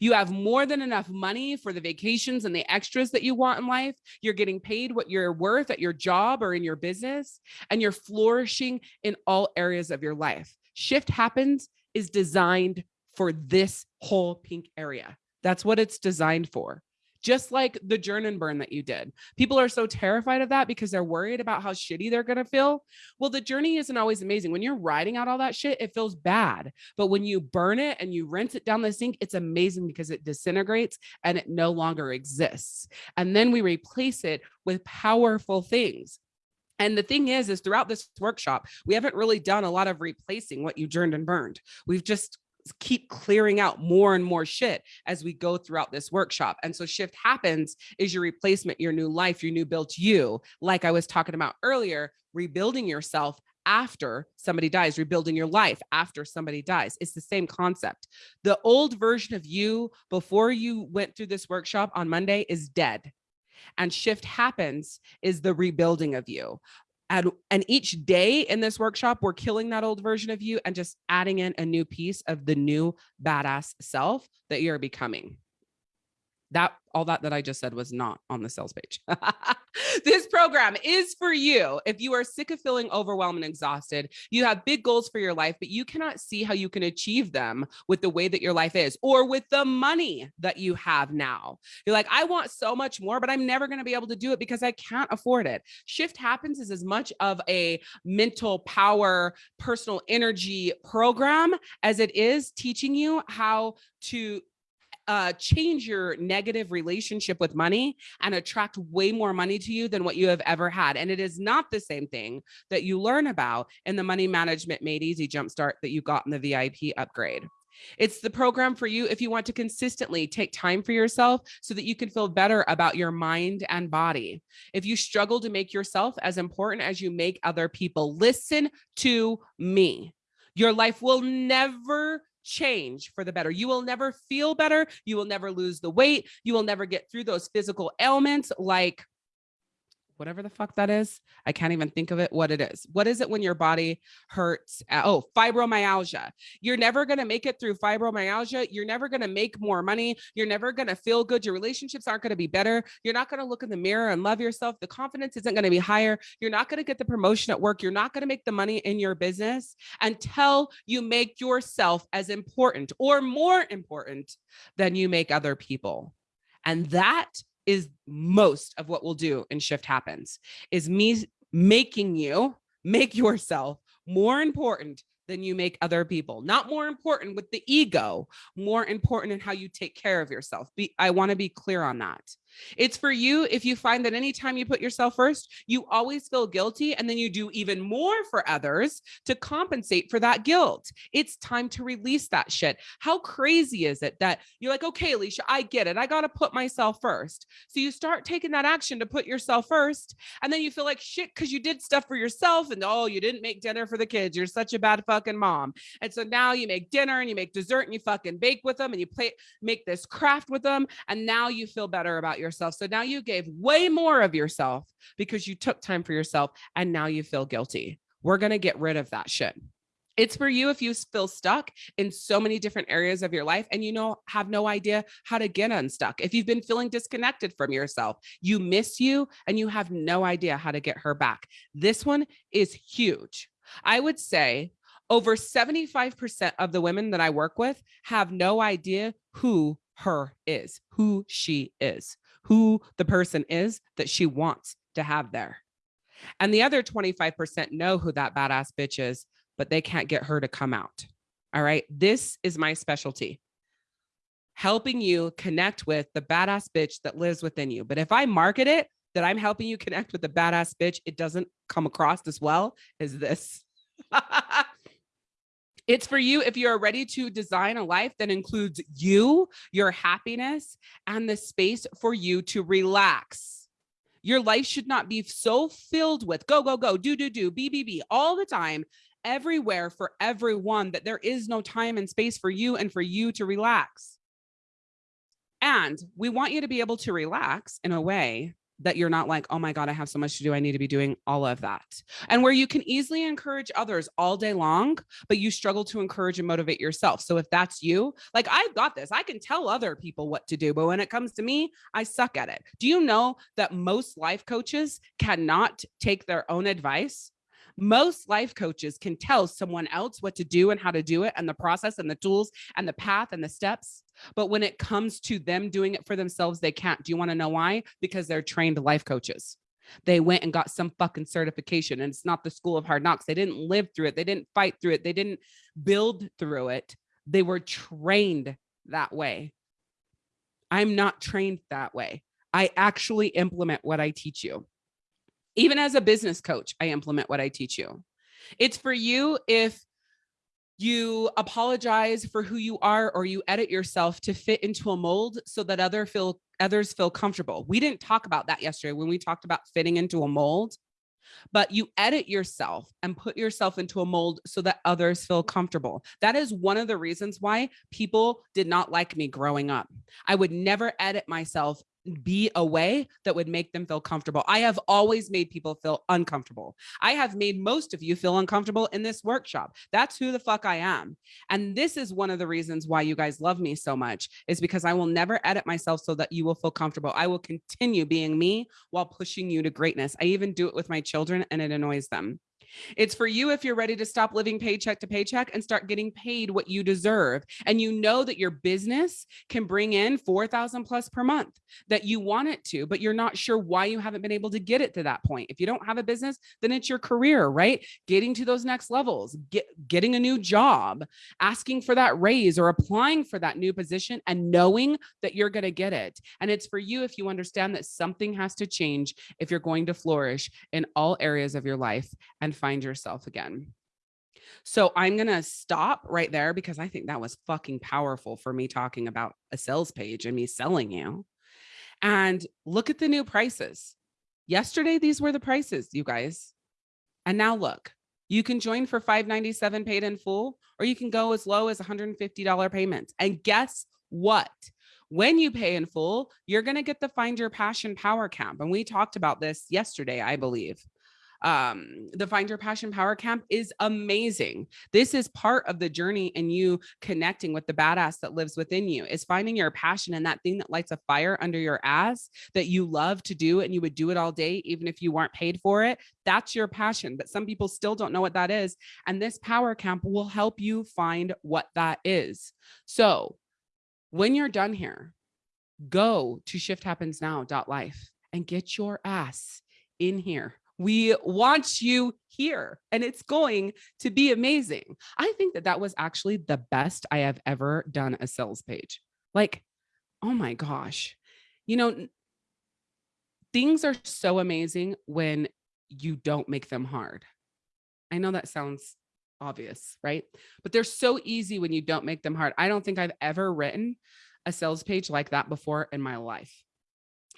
You have more than enough money for the vacations and the extras that you want in life. You're getting paid what you're worth at your job or in your business, and you're flourishing in all areas of your life. Shift Happens is designed for this whole pink area. That's what it's designed for just like the and burn that you did. People are so terrified of that because they're worried about how shitty they're going to feel. Well, the journey isn't always amazing. When you're writing out all that shit, it feels bad. But when you burn it and you rinse it down the sink, it's amazing because it disintegrates and it no longer exists. And then we replace it with powerful things. And the thing is, is throughout this workshop, we haven't really done a lot of replacing what you journed and burned. We've just keep clearing out more and more shit as we go throughout this workshop. And so shift happens is your replacement, your new life, your new built you. Like I was talking about earlier, rebuilding yourself after somebody dies, rebuilding your life after somebody dies. It's the same concept. The old version of you before you went through this workshop on Monday is dead. And shift happens is the rebuilding of you. And, and each day in this workshop, we're killing that old version of you and just adding in a new piece of the new badass self that you're becoming that all that that I just said was not on the sales page. [LAUGHS] this program is for you. If you are sick of feeling overwhelmed and exhausted, you have big goals for your life, but you cannot see how you can achieve them with the way that your life is or with the money that you have now. You're like, I want so much more, but I'm never going to be able to do it because I can't afford it. Shift Happens is as much of a mental power, personal energy program as it is teaching you how to uh, change your negative relationship with money and attract way more money to you than what you have ever had. And it is not the same thing that you learn about in the money management made easy jumpstart that you got in the VIP upgrade. It's the program for you if you want to consistently take time for yourself so that you can feel better about your mind and body. If you struggle to make yourself as important as you make other people, listen to me. Your life will never change for the better. You will never feel better. You will never lose the weight. You will never get through those physical ailments like whatever the fuck that is. I can't even think of it, what it is. What is it when your body hurts? Oh, fibromyalgia. You're never going to make it through fibromyalgia. You're never going to make more money. You're never going to feel good. Your relationships aren't going to be better. You're not going to look in the mirror and love yourself. The confidence isn't going to be higher. You're not going to get the promotion at work. You're not going to make the money in your business until you make yourself as important or more important than you make other people. And that is most of what we'll do in shift happens is me making you make yourself more important than you make other people. Not more important with the ego more important in how you take care of yourself. Be i want to be clear on that it's for you if you find that anytime you put yourself first, you always feel guilty and then you do even more for others to compensate for that guilt. It's time to release that shit. How crazy is it that you're like, okay, Alicia, I get it. I got to put myself first. So you start taking that action to put yourself first. And then you feel like shit because you did stuff for yourself and oh, you didn't make dinner for the kids. You're such a bad fucking mom. And so now you make dinner and you make dessert and you fucking bake with them and you play, make this craft with them. And now you feel better about yourself. So now you gave way more of yourself because you took time for yourself and now you feel guilty. We're going to get rid of that shit. It's for you if you feel stuck in so many different areas of your life and you know have no idea how to get unstuck. If you've been feeling disconnected from yourself, you miss you and you have no idea how to get her back. This one is huge. I would say over 75% of the women that I work with have no idea who her is, who she is who the person is that she wants to have there. And the other 25% know who that badass bitch is, but they can't get her to come out. All right. This is my specialty helping you connect with the badass bitch that lives within you. But if I market it that I'm helping you connect with the badass bitch, it doesn't come across as well as this. [LAUGHS] It's for you if you're ready to design a life that includes you, your happiness, and the space for you to relax. Your life should not be so filled with go, go, go, do, do, do, be, be, be all the time, everywhere for everyone that there is no time and space for you and for you to relax. And we want you to be able to relax in a way that you're not like, oh my God, I have so much to do. I need to be doing all of that. And where you can easily encourage others all day long, but you struggle to encourage and motivate yourself. So if that's you, like I've got this, I can tell other people what to do, but when it comes to me, I suck at it. Do you know that most life coaches cannot take their own advice? Most life coaches can tell someone else what to do and how to do it and the process and the tools and the path and the steps. But when it comes to them doing it for themselves, they can't. Do you want to know why? Because they're trained life coaches. They went and got some fucking certification and it's not the school of hard knocks. They didn't live through it. They didn't fight through it. They didn't build through it. They were trained that way. I'm not trained that way. I actually implement what I teach you. Even as a business coach, I implement what I teach you. It's for you if you apologize for who you are or you edit yourself to fit into a mold so that other feel others feel comfortable. We didn't talk about that yesterday when we talked about fitting into a mold, but you edit yourself and put yourself into a mold so that others feel comfortable. That is one of the reasons why people did not like me growing up. I would never edit myself be a way that would make them feel comfortable. I have always made people feel uncomfortable. I have made most of you feel uncomfortable in this workshop. That's who the fuck I am. And this is one of the reasons why you guys love me so much is because I will never edit myself so that you will feel comfortable. I will continue being me while pushing you to greatness. I even do it with my children and it annoys them. It's for you if you're ready to stop living paycheck to paycheck and start getting paid what you deserve. And you know that your business can bring in 4,000 plus per month that you want it to, but you're not sure why you haven't been able to get it to that point. If you don't have a business, then it's your career, right? Getting to those next levels, get, getting a new job, asking for that raise or applying for that new position and knowing that you're going to get it. And it's for you if you understand that something has to change if you're going to flourish in all areas of your life and find yourself again. So I'm going to stop right there because I think that was fucking powerful for me talking about a sales page and me selling you. And look at the new prices. Yesterday, these were the prices, you guys. And now look, you can join for 597 paid in full, or you can go as low as $150 payments. And guess what? When you pay in full, you're going to get the Find Your Passion Power Camp. And we talked about this yesterday, I believe um, the Find Your Passion Power Camp is amazing. This is part of the journey and you connecting with the badass that lives within you is finding your passion and that thing that lights a fire under your ass that you love to do and you would do it all day, even if you weren't paid for it. That's your passion. But some people still don't know what that is. And this power camp will help you find what that is. So when you're done here, go to shifthappensnow.life and get your ass in here we want you here and it's going to be amazing. I think that that was actually the best I have ever done a sales page. Like, oh my gosh, you know, things are so amazing when you don't make them hard. I know that sounds obvious, right? But they're so easy when you don't make them hard. I don't think I've ever written a sales page like that before in my life.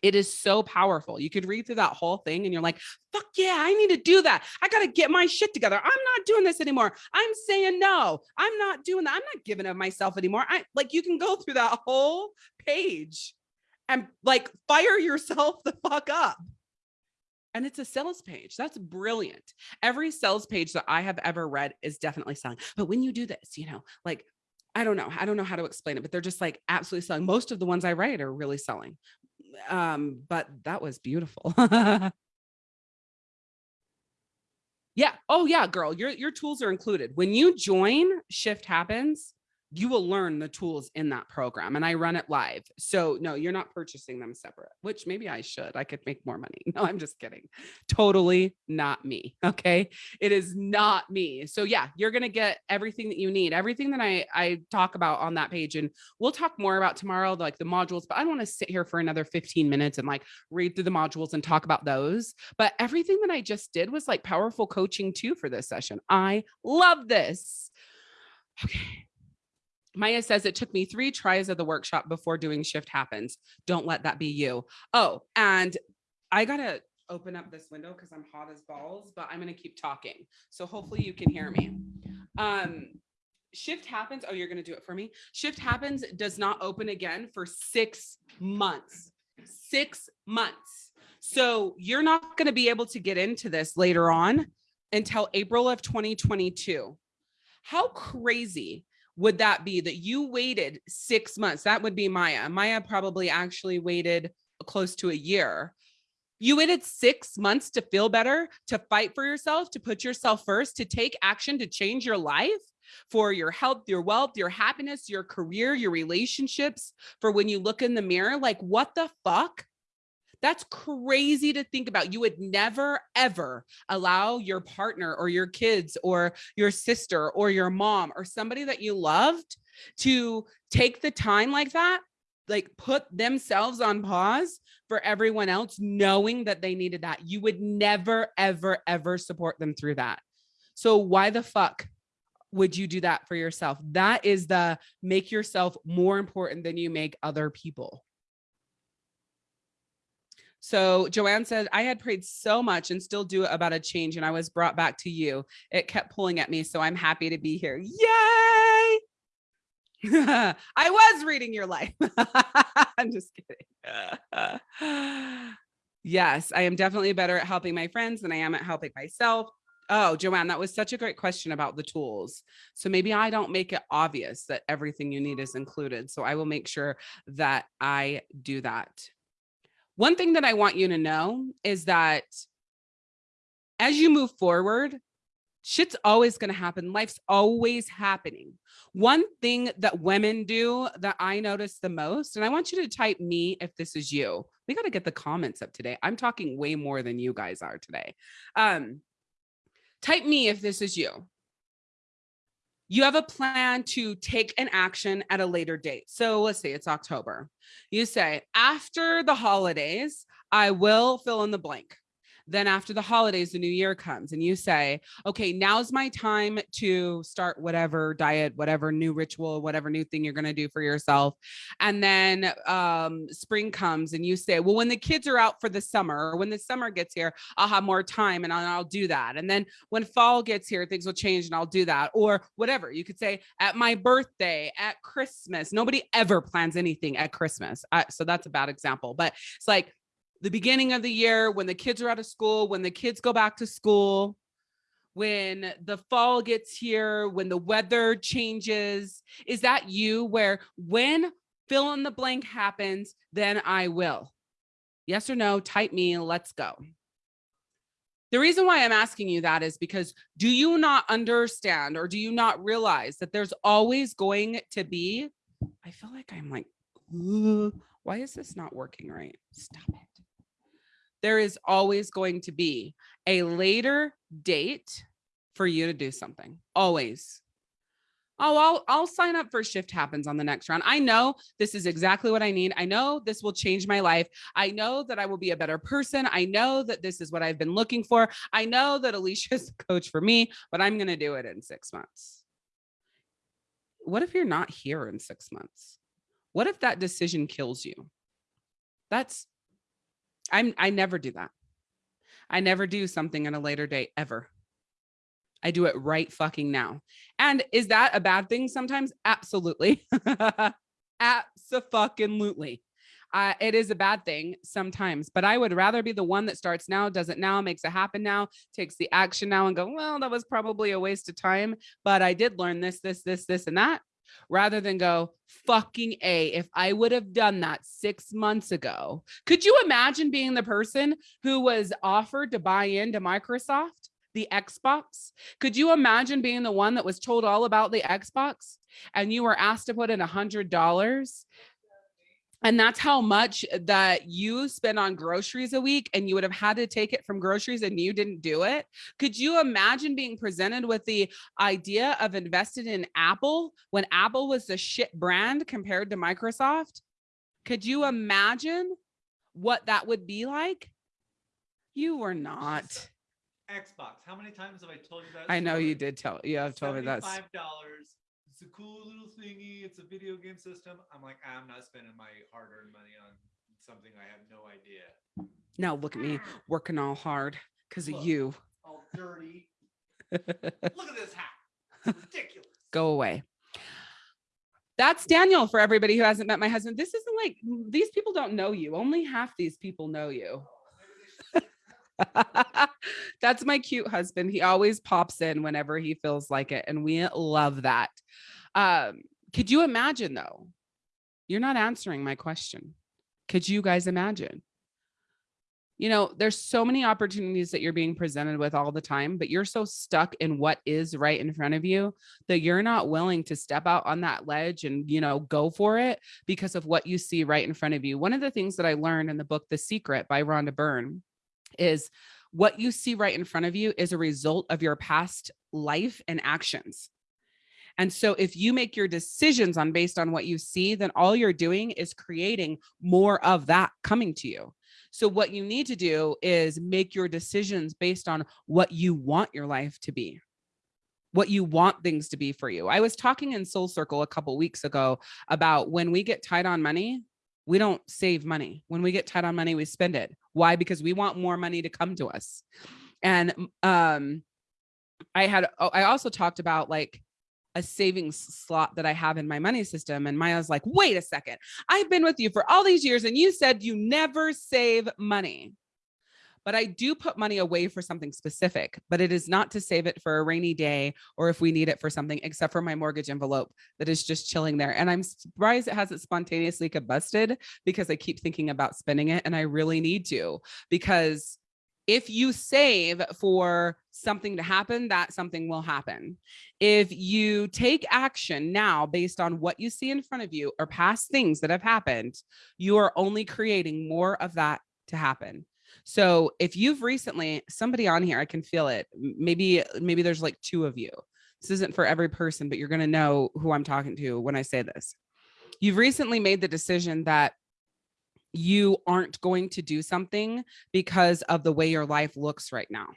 It is so powerful. You could read through that whole thing and you're like, fuck yeah, I need to do that. I got to get my shit together. I'm not doing this anymore. I'm saying no. I'm not doing that. I'm not giving of myself anymore. I like you can go through that whole page and like fire [LAUGHS] yourself the fuck up. And it's a sales page. That's brilliant. Every sales page that I have ever read is definitely selling. But when you do this, you know, like I don't know. I don't know how to explain it, but they're just like absolutely selling. Most of the ones I write are really selling um, but that was beautiful. [LAUGHS] yeah. Oh yeah, girl, your, your tools are included. When you join Shift Happens, you will learn the tools in that program and I run it live. So no, you're not purchasing them separate, which maybe I should, I could make more money. [LAUGHS] No, I'm just kidding. Totally not me. [LAUGHS] Okay. It is not me. So yeah, you're going to get everything that you need, everything that I, I talk about on that page. And we'll talk more about tomorrow, like the modules, but I don't want to sit here for another 15 minutes and like read through the modules and talk about those. But everything that I just did was like powerful coaching too for this session. I love this. Okay Maya says it took me three tries of the workshop before doing shift happens. Don't let that be you. Oh, and I got to open up this window because I'm hot as balls, but I'm going to keep talking. So hopefully you can hear me. Um, shift happens. Oh, you're going to do it for me. Shift happens does not open again for six months, six months. So you're not going to be able to get into this later on until April of 2022. How crazy would that be that you waited six months? That would be Maya. Maya probably actually waited close to a year. You waited six months to feel better, to fight for yourself, to put yourself first, to take action, to change your life for your health, your wealth, your happiness, your career, your relationships, for when you look in the mirror, like what the fuck? That's crazy to think about. You would never, ever allow your partner or your kids or your sister or your mom or somebody that you loved to take the time like that, like put themselves on pause for everyone else, knowing that they needed that. You would never, ever, ever support them through that. So why the fuck would you do that for yourself? That is the make yourself more important than you make other people. So Joanne said, I had prayed so much and still do about a change, and I was brought back to you. It kept pulling at me, so I'm happy to be here. Yay! [LAUGHS] I was reading your life. [LAUGHS] I'm just kidding. [LAUGHS] yes, I am definitely better at helping my friends than I am at helping myself. Oh, Joanne, that was such a great question about the tools. So maybe I don't make it obvious that everything you need is included. So I will make sure that I do that. One thing that I want you to know is that as you move forward, shit's always going to happen. Life's always happening. One thing that women do that I notice the most, and I want you to type me if this is you. We got to get the comments up today. I'm talking way more than you guys are today. Um, Type me if this is you. You have a plan to take an action at a later date. So let's say it's October. You say, after the holidays, I will fill in the blank. Then after the holidays, the new year comes and you say, okay, now's my time to start whatever diet, whatever new ritual, whatever new thing you're going to do for yourself. And then um, spring comes and you say, well, when the kids are out for the summer or when the summer gets here, I'll have more time and I'll, I'll do that. And then when fall gets here, things will change and I'll do that or whatever. You could say at my birthday, at Christmas, nobody ever plans anything at Christmas. So that's a bad example, but it's like the beginning of the year when the kids are out of school, when the kids go back to school, when the fall gets here, when the weather changes? Is that you where when fill in the blank happens, then I will? Yes or no, type me, let's go. The reason why I'm asking you that is because do you not understand or do you not realize that there's always going to be, I feel like I'm like, why is this not working right? Stop it there is always going to be a later date for you to do something. Always. Oh, I'll, I'll sign up for shift happens on the next round. I know this is exactly what I need. I know this will change my life. I know that I will be a better person. I know that this is what I've been looking for. I know that Alicia [LAUGHS] is coach for me, but I'm going to do it in six months. What if you're not here in six months? What if that decision kills you? That's I'm I never do that. I never do something at a later date ever. I do it right fucking now. And is that a bad thing sometimes? Absolutely. [LAUGHS] Absolutely. Uh, it is a bad thing sometimes, but I would rather be the one that starts now, does it now, makes it happen now, takes the action now and go, well, that was probably a waste of time, but I did learn this, this, this, this, and that rather than go fucking A. If I would have done that six months ago, could you imagine being the person who was offered to buy into Microsoft? the Xbox. Could you imagine being the one that was told all about the Xbox and you were asked to put in a hundred dollars and that's how much that you spend on groceries a week and you would have had to take it from groceries and you didn't do it. Could you imagine being presented with the idea of invested in apple when apple was the shit brand compared to microsoft? Could you imagine what that would be like? You were not. Xbox how many times have i told you that i know you did tell you have told me that five dollars it's a cool little thingy. It's a video game system. I'm like, I'm not spending my hard earned money on something I have no idea. Now look at me working all hard because of you. All dirty. [LAUGHS] look at this hat. It's [LAUGHS] ridiculous. Go away. That's Daniel for everybody who hasn't met my husband. This isn't like these people don't know you. Only half these people know you. [LAUGHS] That's my cute husband. He always pops in whenever he feels like it. And we love that. Um, could you imagine though? You're not answering my question. Could you guys imagine? You know, there's so many opportunities that you're being presented with all the time, but you're so stuck in what is right in front of you that you're not willing to step out on that ledge and, you know, go for it because of what you see right in front of you. One of the things that I learned in the book, The Secret by Rhonda Byrne, is what you see right in front of you is a result of your past life and actions. And so if you make your decisions on based on what you see, then all you're doing is creating more of that coming to you. So what you need to do is make your decisions based on what you want your life to be. what you want things to be for you. I was talking in Soul Circle a couple weeks ago about when we get tight on money, we don't save money. When we get tight on money, we spend it. Why? Because we want more money to come to us. And um I had oh, I also talked about like a savings slot that I have in my money system. And Maya's like, wait a second, I've been with you for all these years and you said you never save money but I do put money away for something specific, but it is not to save it for a rainy day or if we need it for something, except for my mortgage envelope that is just chilling there. And I'm surprised it hasn't spontaneously combusted because I keep thinking about spending it and I really need to because if you save for something to happen, that something will happen. If you take action now based on what you see in front of you or past things that have happened, you are only creating more of that to happen. So if you've recently, somebody on here, I can feel it. Maybe, maybe there's like two of you. This isn't for every person, but you're going to know who I'm talking to when I say this. You've recently made the decision that you aren't going to do something because of the way your life looks right now.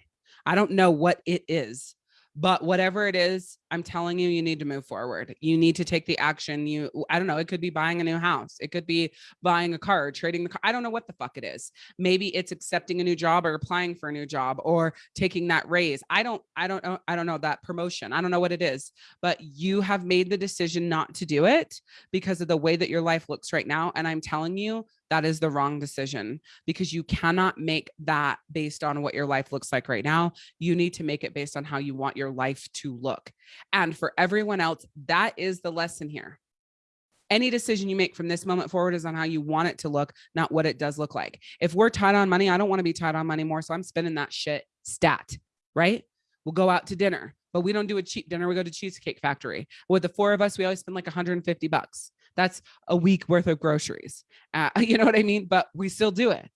I don't know what it is, but whatever it is, I'm telling you, you need to move forward. You need to take the action. You, I don't know, it could be buying a new house. It could be buying a car, trading the car. I don't know what the fuck it is. Maybe it's accepting a new job or applying for a new job or taking that raise. I don't, I don't know. I don't know that promotion. I don't know what it is, but you have made the decision not to do it because of the way that your life looks right now. And I'm telling you, that is the wrong decision because you cannot make that based on what your life looks like right now. You need to make it based on how you want your life to look. And for everyone else, that is the lesson here. Any decision you make from this moment forward is on how you want it to look, not what it does look like. If we're tied on money, I don't want to be tied on money more. So I'm spending that shit stat, right? We'll go out to dinner, but we don't do a cheap dinner. We go to Cheesecake Factory. With the four of us, we always spend like 150 bucks. That's a week worth of groceries. Uh, [LAUGHS] you know what I mean? But we still do it.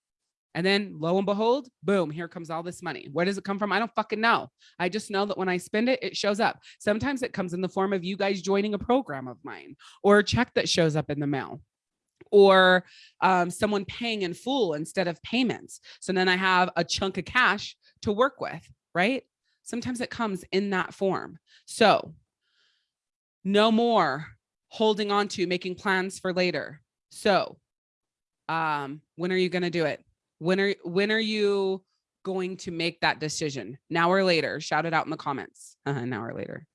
And then lo and behold, boom, here comes all this money. Where does it come from? I don't fucking know. I just know that when I spend it, it shows up. Sometimes it comes in the form of you guys joining a program of mine or a check that shows up in the mail or um, someone paying in full instead of payments. So then I have a chunk of cash to work with, right? Sometimes it comes in that form. So no more holding on to making plans for later. So um, when are you going to do it? When are, when are you going to make that decision? Now or later? Shout it out in the comments. Uh now or later.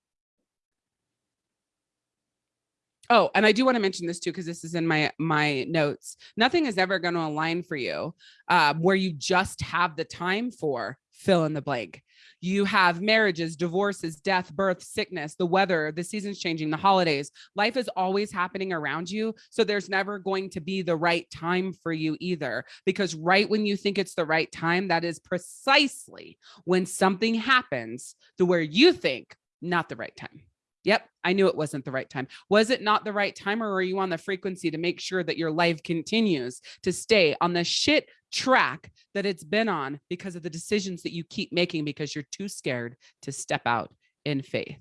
Oh, and I do want to mention this too, because this is in my my notes. Nothing is ever going to align for you uh, where you just have the time for fill in the blank. You have marriages, divorces, death, birth, sickness, the weather, the seasons changing, the holidays. Life is always happening around you. So there's never going to be the right time for you either, because right when you think it's the right time, that is precisely when something happens to where you think not the right time. Yep, I knew it wasn't the right time. Was it not the right time or are you on the frequency to make sure that your life continues to stay on the shit track that it's been on because of the decisions that you keep making because you're too scared to step out in faith?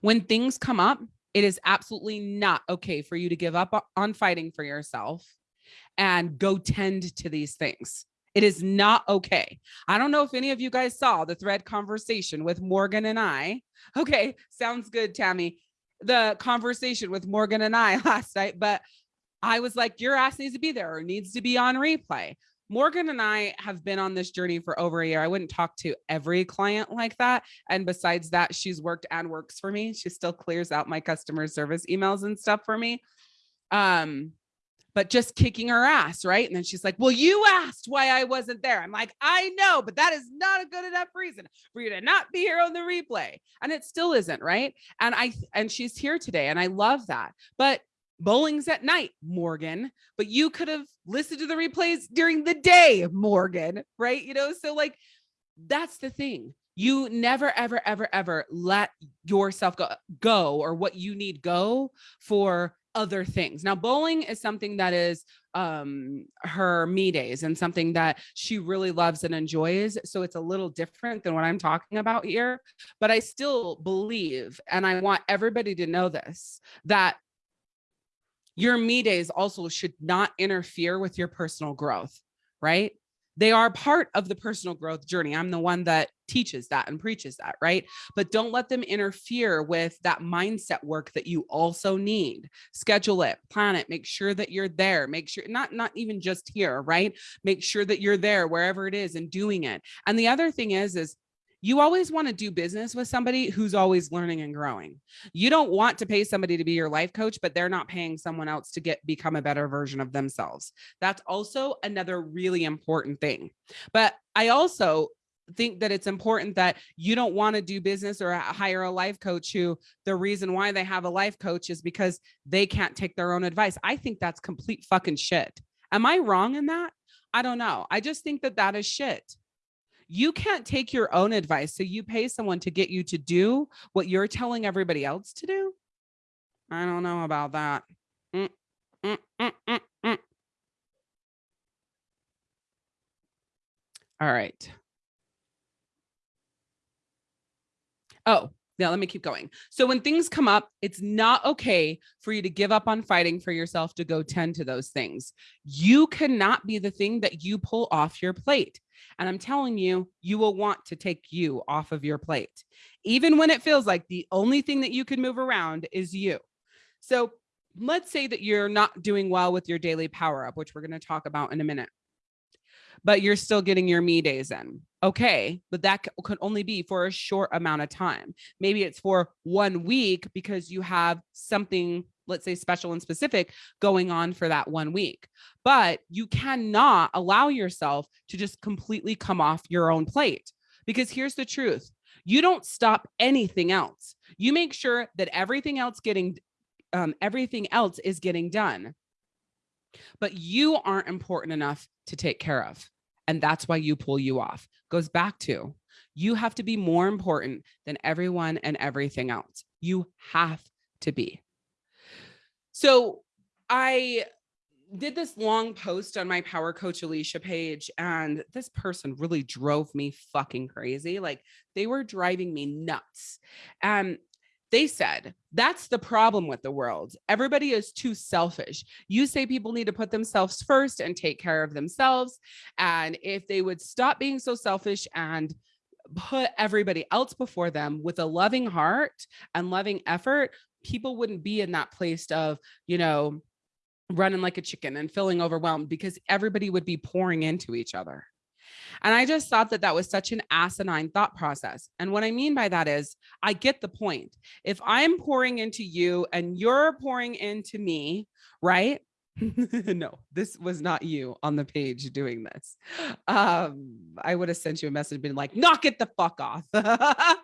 When things come up, it is absolutely not okay for you to give up on fighting for yourself and go tend to these things. It is not okay. I don't know if any of you guys saw the thread conversation with Morgan and I. Okay, sounds good, Tammy. The conversation with Morgan and I [LAUGHS] last night, but I was like, your ass needs to be there or needs to be on replay. Morgan and I have been on this journey for over a year. I wouldn't talk to every client like that. And besides that, she's worked and works for me. She still clears out my customer service emails and stuff for me. Um, but just kicking her ass, right? And then she's like, well, you asked why I wasn't there. I'm like, I know, but that is not a good enough reason for you to not be here on the replay. And it still isn't, right? And I, and she's here today and I love that. But bowling's at night, Morgan, but you could have listened to the replays during the day, Morgan, right? You know, so like, that's the thing. You never, ever, ever, ever let yourself go, go or what you need go for other things. Now, bowling is something that is um, her me days and something that she really loves and enjoys. So it's a little different than what I'm talking about here, but I still believe, and I want everybody to know this, that your me days also should not interfere with your personal growth, right? They are part of the personal growth journey. I'm the one that teaches that and preaches that, right? But don't let them interfere with that mindset work that you also need. Schedule it, plan it, make sure that you're there, make sure not not even just here, right? Make sure that you're there wherever it is and doing it. And the other thing is is you always want to do business with somebody who's always learning and growing. You don't want to pay somebody to be your life coach, but they're not paying someone else to get become a better version of themselves. That's also another really important thing. But I also think that it's important that you don't want to do business or hire a life coach who the reason why they have a life coach is because they can't take their own advice. I think that's complete fucking shit. Am I wrong in that? I don't know. I just think that that is shit you can't take your own advice. So you pay someone to get you to do what you're telling everybody else to do. I don't know about that. Mm, mm, mm, mm, mm. All right. Oh, now let me keep going. So when things come up, it's not okay for you to give up on fighting for yourself to go tend to those things. You cannot be the thing that you pull off your plate. And I'm telling you, you will want to take you off of your plate, even when it feels like the only thing that you can move around is you. So let's say that you're not doing well with your daily power up, which we're going to talk about in a minute, but you're still getting your me days in. Okay, but that could only be for a short amount of time. Maybe it's for one week because you have something let's say special and specific going on for that one week. But you cannot allow yourself to just completely come off your own plate because here's the truth. You don't stop anything else. You make sure that everything else getting um, everything else is getting done. But you aren't important enough to take care of. And that's why you pull you off. Goes back to you have to be more important than everyone and everything else. You have to be. So I did this long post on my power coach Alicia page and this person really drove me fucking crazy. Like they were driving me nuts. And they said that's the problem with the world. Everybody is too selfish. You say people need to put themselves first and take care of themselves. And if they would stop being so selfish and put everybody else before them with a loving heart and loving effort, people wouldn't be in that place of, you know, running like a chicken and feeling overwhelmed because everybody would be pouring into each other. And I just thought that that was such an asinine thought process. And what I mean by that is I get the point. If I'm pouring into you and you're pouring into me, right? [LAUGHS] no, this was not you on the page doing this. Um, I would have sent you a message been like, knock it the fuck off. [LAUGHS]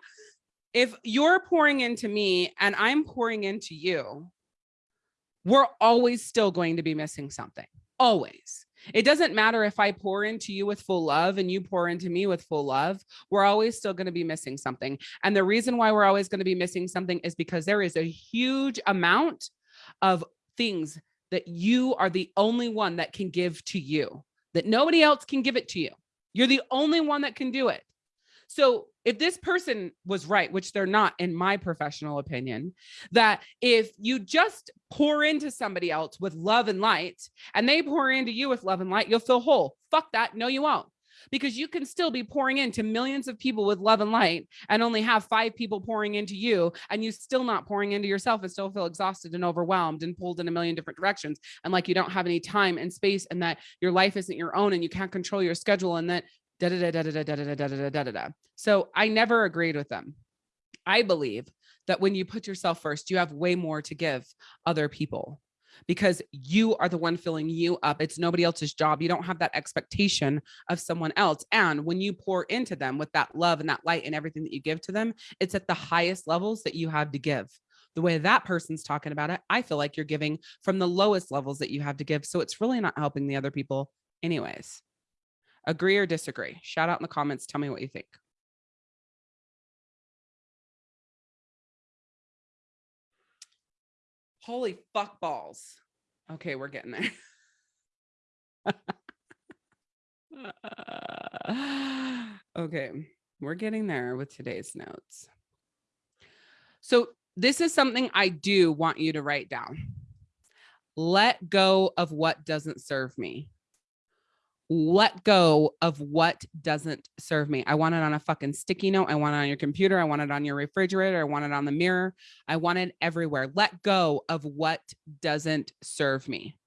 if you're pouring into me and I'm pouring into you, we're always still going to be missing something. Always. It doesn't matter if I pour into you with full love and you pour into me with full love, we're always still going to be missing something. And the reason why we're always going to be missing something is because there is a huge amount of things that you are the only one that can give to you, that nobody else can give it to you. You're the only one that can do it. So if this person was right, which they're not in my professional opinion, that if you just pour into somebody else with love and light and they pour into you with love and light, you'll feel whole. Fuck that. No, you won't. Because you can still be pouring into millions of people with love and light and only have five people pouring into you and you still not pouring into yourself and still feel exhausted and overwhelmed and pulled in a million different directions. And like you don't have any time and space and that your life isn't your own and you can't control your schedule and that da da da da da da da da da da da da. So I never agreed with them. I believe that when you put yourself first, you have way more to give other people because you are the one filling you up. It's nobody else's job. You don't have that expectation of someone else. And when you pour into them with that love and that light and everything that you give to them, it's at the highest levels that you have to give. The way that person's talking about it, I feel like you're giving from the lowest levels that you have to give. So it's really not helping the other people anyways. Agree or disagree? Shout out in the comments. Tell me what you think. Holy fuck balls. Okay, we're getting there. [LAUGHS] okay, we're getting there with today's notes. So this is something I do want you to write down. Let go of what doesn't serve me let go of what doesn't serve me. I want it on a fucking sticky note. I want it on your computer. I want it on your refrigerator. I want it on the mirror. I want it everywhere. Let go of what doesn't serve me.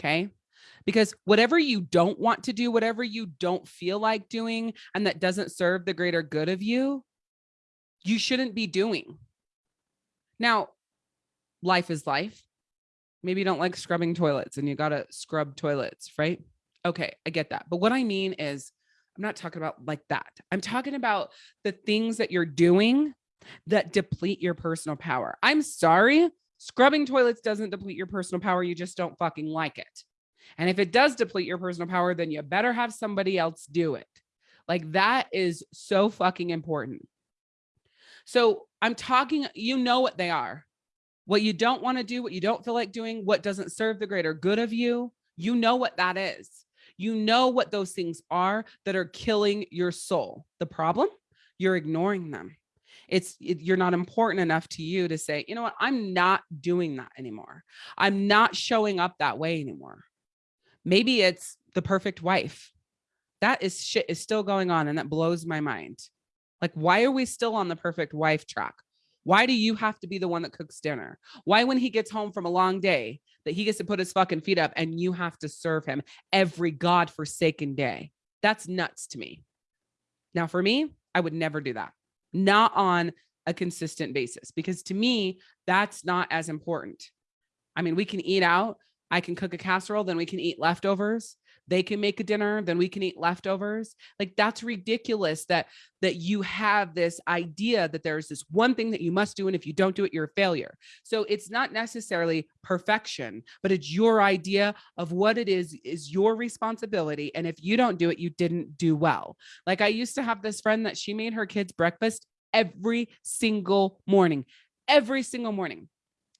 Okay. Because whatever you don't want to do, whatever you don't feel like doing, and that doesn't serve the greater good of you, you shouldn't be doing. Now, life is life. Maybe you don't like scrubbing toilets and you got to scrub toilets, right? Okay, I get that. But what I mean is, I'm not talking about like that. I'm talking about the things that you're doing that deplete your personal power. I'm sorry, scrubbing toilets doesn't deplete your personal power. You just don't fucking like it. And if it does deplete your personal power, then you better have somebody else do it. Like that is so fucking important. So I'm talking, you know what they are. What you don't want to do, what you don't feel like doing, what doesn't serve the greater good of you. You know what that is. You know what those things are that are killing your soul. The problem, you're ignoring them. It's it, you're not important enough to you to say, you know what, I'm not doing that anymore. I'm not showing up that way anymore. Maybe it's the perfect wife. That is shit is still going on and that blows my mind. Like, why are we still on the perfect wife track? Why do you have to be the one that cooks dinner? Why, when he gets home from a long day, that he gets to put his fucking feet up and you have to serve him every godforsaken day? That's nuts to me. Now, for me, I would never do that, not on a consistent basis, because to me, that's not as important. I mean, we can eat out. I can cook a casserole, then we can eat leftovers they can make a dinner then we can eat leftovers. Like that's ridiculous that that you have this idea that there's this one thing that you must do and if you don't do it you're a failure. So it's not necessarily perfection but it's your idea of what it is is your responsibility and if you don't do it you didn't do well. Like i used to have this friend that she made her kids breakfast every single morning every single morning.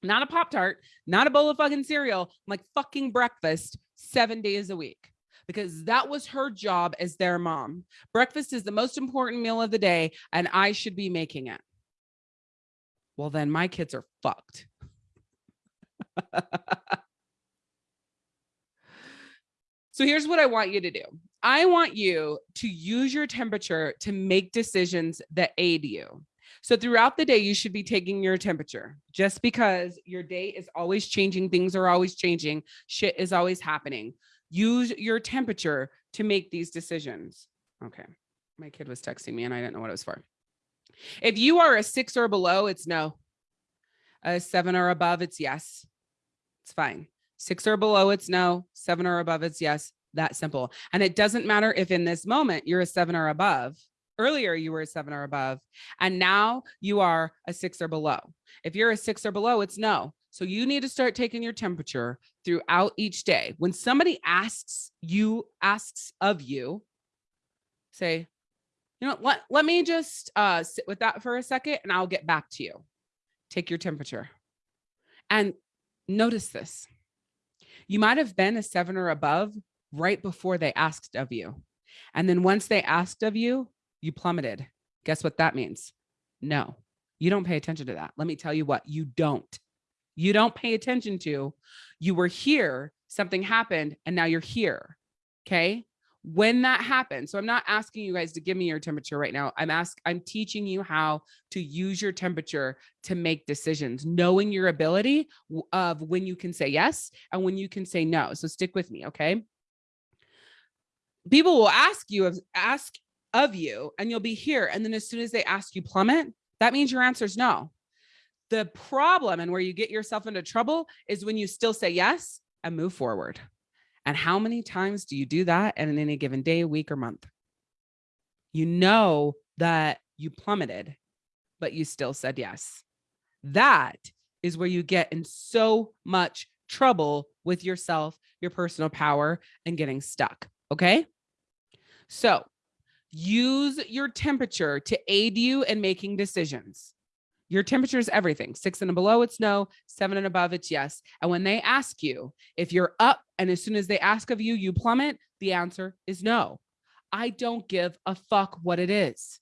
Not a pop tart not a bowl of fucking cereal like fucking breakfast seven days a week because that was her job as their mom. Breakfast is the most important meal of the day, and I should be making it. Well, then my kids are fucked. so here's what I want you to do. I want you to use your temperature to make decisions that aid you. So throughout the day, you should be taking your temperature just because your day is always changing. Things are always changing. Shit is always happening. Use your temperature to make these decisions. Okay. My kid was texting me and I didn't know what it was for. If you are a six or below, it's no. A seven or above, it's yes. It's fine. Six or below, it's no. Seven or above, it's yes. That simple. And it doesn't matter if in this moment you're a seven or above. Earlier, you were a seven or above, and now you are a six or below. If you're a six or below, it's no. So you need to start taking your temperature throughout each day. When somebody asks you, asks of you, say, you know, let, let me just uh, sit with that for a second and I'll get back to you. Take your temperature. And notice this. You might have been a seven or above right before they asked of you. And then once they asked of you, you plummeted. Guess what that means? No, you don't pay attention to that. Let me tell you what, you don't you don't pay attention to. You were here, something happened, and now you're here. Okay. When that happens, so I'm not asking you guys to give me your temperature right now. I'm ask I'm teaching you how to use your temperature to make decisions, knowing your ability of when you can say yes and when you can say no. So stick with me, okay? People will ask you of ask of you and you'll be here. And then as soon as they ask you plummet, that means your answer is no. The problem and where you get yourself into trouble is when you still say yes and move forward. And how many times do you do that in any given day, week, or month? You know that you plummeted, but you still said yes. That is where you get in so much trouble with yourself, your personal power, and getting stuck. Okay. So use your temperature to aid you in making decisions. Your temperature is everything. Six and below, it's no. Seven and above, it's yes. And when they ask you if you're up and as soon as they ask of you, you plummet, the answer is no. I don't give a fuck what it is.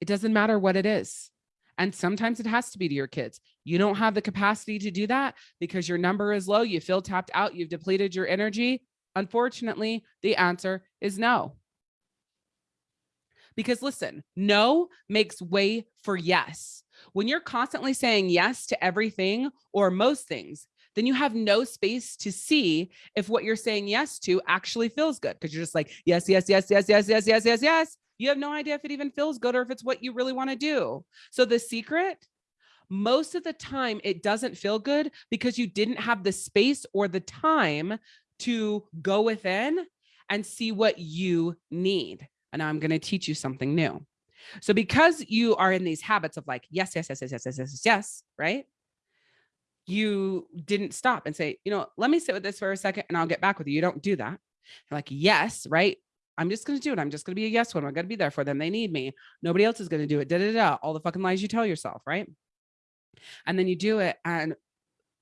It doesn't matter what it is. And sometimes it has to be to your kids. You don't have the capacity to do that because your number is low. You feel tapped out. You've depleted your energy. Unfortunately, the answer is no. Because listen, no makes way for yes. When you're constantly saying yes to everything or most things, then you have no space to see if what you're saying yes to actually feels good because you're just like, yes, yes, yes, yes, yes, yes, yes, yes, yes. You have no idea if it even feels good or if it's what you really want to do. So the secret, most of the time, it doesn't feel good because you didn't have the space or the time to go within and see what you need. And I'm going to teach you something new. So because you are in these habits of like, yes, yes, yes, yes, yes, yes, yes, yes, right? You didn't stop and say, you know, let me sit with this for a second and I'll get back with you. You don't do that. You're like, yes, right? I'm just going to do it. I'm just going to be a yes one. I'm going to be there for them. They need me. Nobody else is going to do it. Da, da, da, all the fucking lies you tell yourself, right? And then you do it and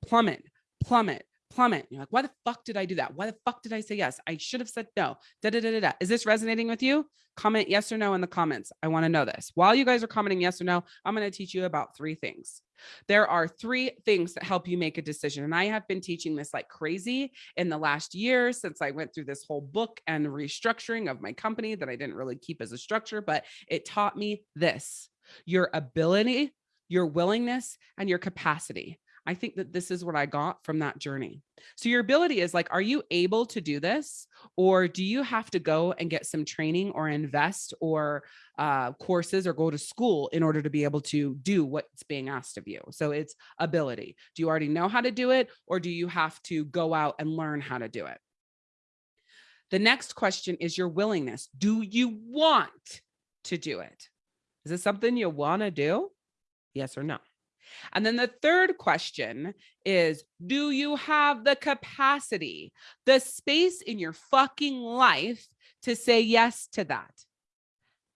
plummet, plummet, plummet. You're like, why the fuck did I do that? Why the fuck did I say yes? I should have said no. Da, da, da, da, da. Is this resonating with you? Comment yes or no in the comments. I want to know this. While you guys are commenting yes or no, I'm going to teach you about three things. There are three things that help you make a decision. And I have been teaching this like crazy in the last year since I went through this whole book and restructuring of my company that I didn't really keep as a structure, but it taught me this your ability, your willingness, and your capacity. I think that this is what I got from that journey. So your ability is like, are you able to do this? Or do you have to go and get some training or invest or uh, courses or go to school in order to be able to do what's being asked of you? So it's ability. Do you already know how to do it? Or do you have to go out and learn how to do it? The next question is your willingness. Do you want to do it? Is it something you want to do? Yes or no? And then the third question is, do you have the capacity, the space in your fucking life to say yes to that?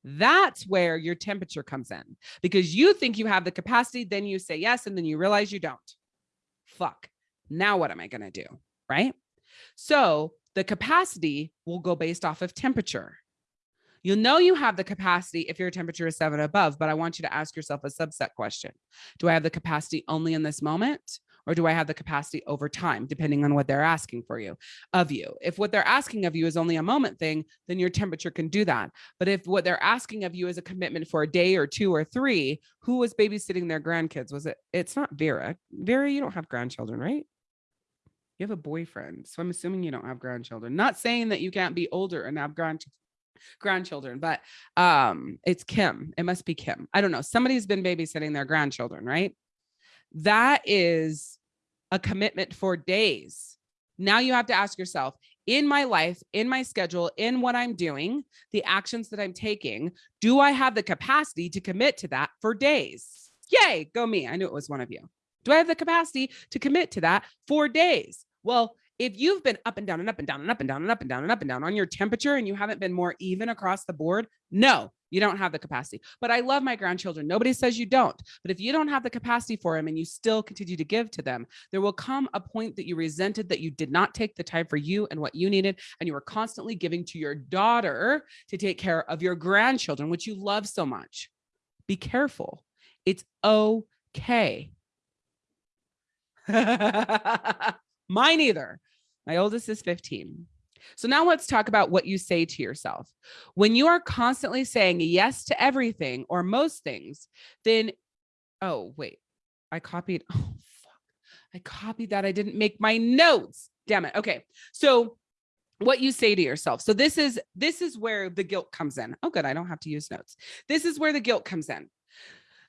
That's where your temperature comes in because you think you have the capacity, then you say yes, and then you realize you don't. Fuck. Now what am I to do? Right. So the capacity will go based off of temperature. You'll know you have the capacity if your temperature is seven above, but I want you to ask yourself a subset question. Do I have the capacity only in this moment? Or do I have the capacity over time, depending on what they're asking for you of you? If what they're asking of you is only a moment thing, then your temperature can do that. But if what they're asking of you is a commitment for a day or two or three, who was babysitting their grandkids? Was it? It's not Vera. Vera, you don't have grandchildren, right? You have a boyfriend. So I'm assuming you don't have grandchildren. Not saying that you can't be older and have grandchildren grandchildren, but um, it's Kim. It must be Kim. I don't know. Somebody's been babysitting their grandchildren, right? That is a commitment for days. Now you have to ask yourself, in my life, in my schedule, in what I'm doing, the actions that I'm taking, do I have the capacity to commit to that for days? Yay, go me. I knew it was one of you. Do I have the capacity to commit to that for days? Well, if you've been up and down and up and down and up and down and up and down and up and down on your temperature and you haven't been more even across the board, no, you don't have the capacity. But I love my grandchildren. Nobody says you don't. But if you don't have the capacity for them and you still continue to give to them, there will come a point that you resented that you did not take the time for you and what you needed. And you were constantly giving to your daughter to take care of your grandchildren, which you love so much. Be careful. It's okay. [LAUGHS] Mine either. My oldest is 15. So now let's talk about what you say to yourself. When you are constantly saying yes to everything or most things, then, oh, wait, I copied. [LAUGHS] Oh, fuck. I copied that. I didn't make my notes. Damn it. Okay. So what you say to yourself. So this is, this is where the guilt comes in. Oh, good. I don't have to use notes. This is where the guilt comes in.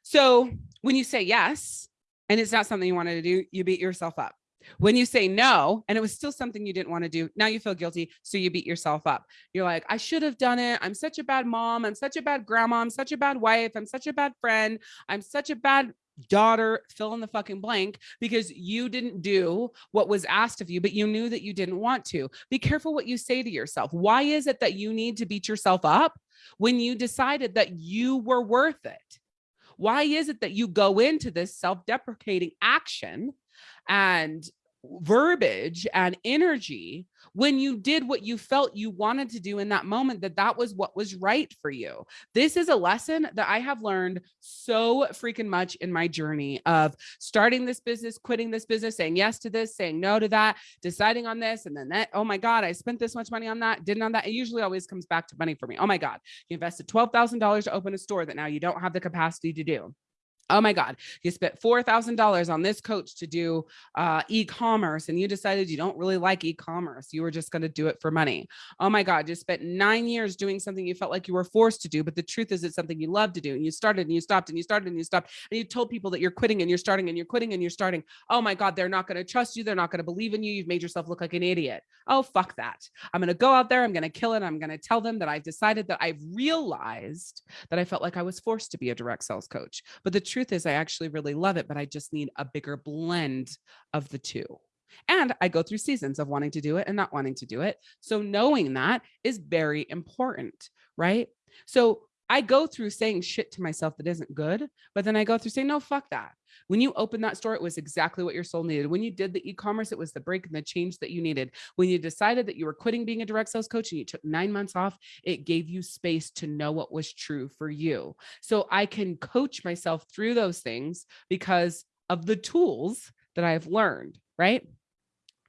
So when you say yes, and it's not something you wanted to do, you beat yourself up. When you say no, and it was still something you didn't want to do, now you feel guilty. So you beat yourself up. You're like, I should have done it. I'm such a bad mom. I'm such a bad grandma. I'm such a bad wife. I'm such a bad friend. I'm such a bad daughter, fill in the fucking blank because you didn't do what was asked of you, but you knew that you didn't want to. Be careful what you say to yourself. Why is it that you need to beat yourself up when you decided that you were worth it? Why is it that you go into this self deprecating action and verbiage and energy when you did what you felt you wanted to do in that moment that that was what was right for you. This is a lesson that i have learned so freaking much in my journey of starting this business quitting this business saying yes to this saying no to that deciding on this and then that oh my god i spent this much money on that didn't on that. It usually always comes back to money for me. Oh my god you invested $12000 to open a store that now you don't have the capacity to do oh my God, you spent $4,000 on this coach to do uh, e-commerce and you decided you don't really like e-commerce. You were just going to do it for money. Oh my God, you spent nine years doing something you felt like you were forced to do, but the truth is it's something you love to do. And you started and you stopped and you started and you stopped and you told people that you're quitting and you're starting and you're quitting and you're starting. Oh my God, they're not going to trust you. They're not going to believe in you. You've made yourself look like an idiot. Oh, fuck that. I'm going to go out there. I'm going to kill it. I'm going to tell them that I've decided that I've realized that I felt like I was forced to be a direct sales coach. But the truth is I actually really love it, but I just need a bigger blend of the two. And I go through seasons of wanting to do it and not wanting to do it. So knowing that is very important, right? So I go through saying shit to myself that isn't good, but then I go through saying, no, fuck that. When you opened that store, it was exactly what your soul needed. When you did the e-commerce, it was the break and the change that you needed. When you decided that you were quitting being a direct sales coach and you took nine months off, it gave you space to know what was true for you. So I can coach myself through those things because of the tools that I've learned, right?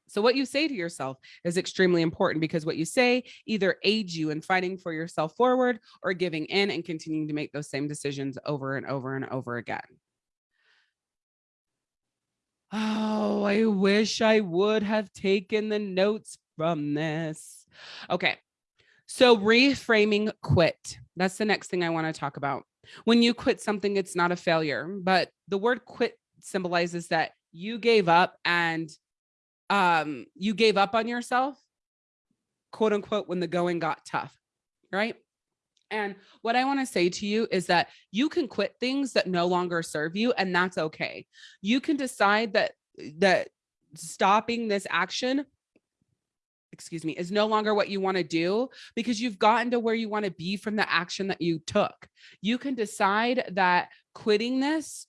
So what you say to yourself is extremely important because what you say either aids you in fighting for yourself forward or giving in and continuing to make those same decisions over and over and over again. Oh, I wish I would have taken the notes from this. Okay. So reframing quit. That's the next thing I want to talk about. When you quit something, it's not a failure, but the word quit symbolizes that you gave up and um, you gave up on yourself, quote unquote, when the going got tough, right? And what I want to say to you is that you can quit things that no longer serve you, and that's okay. You can decide that that stopping this action excuse me, is no longer what you want to do because you've gotten to where you want to be from the action that you took. You can decide that quitting this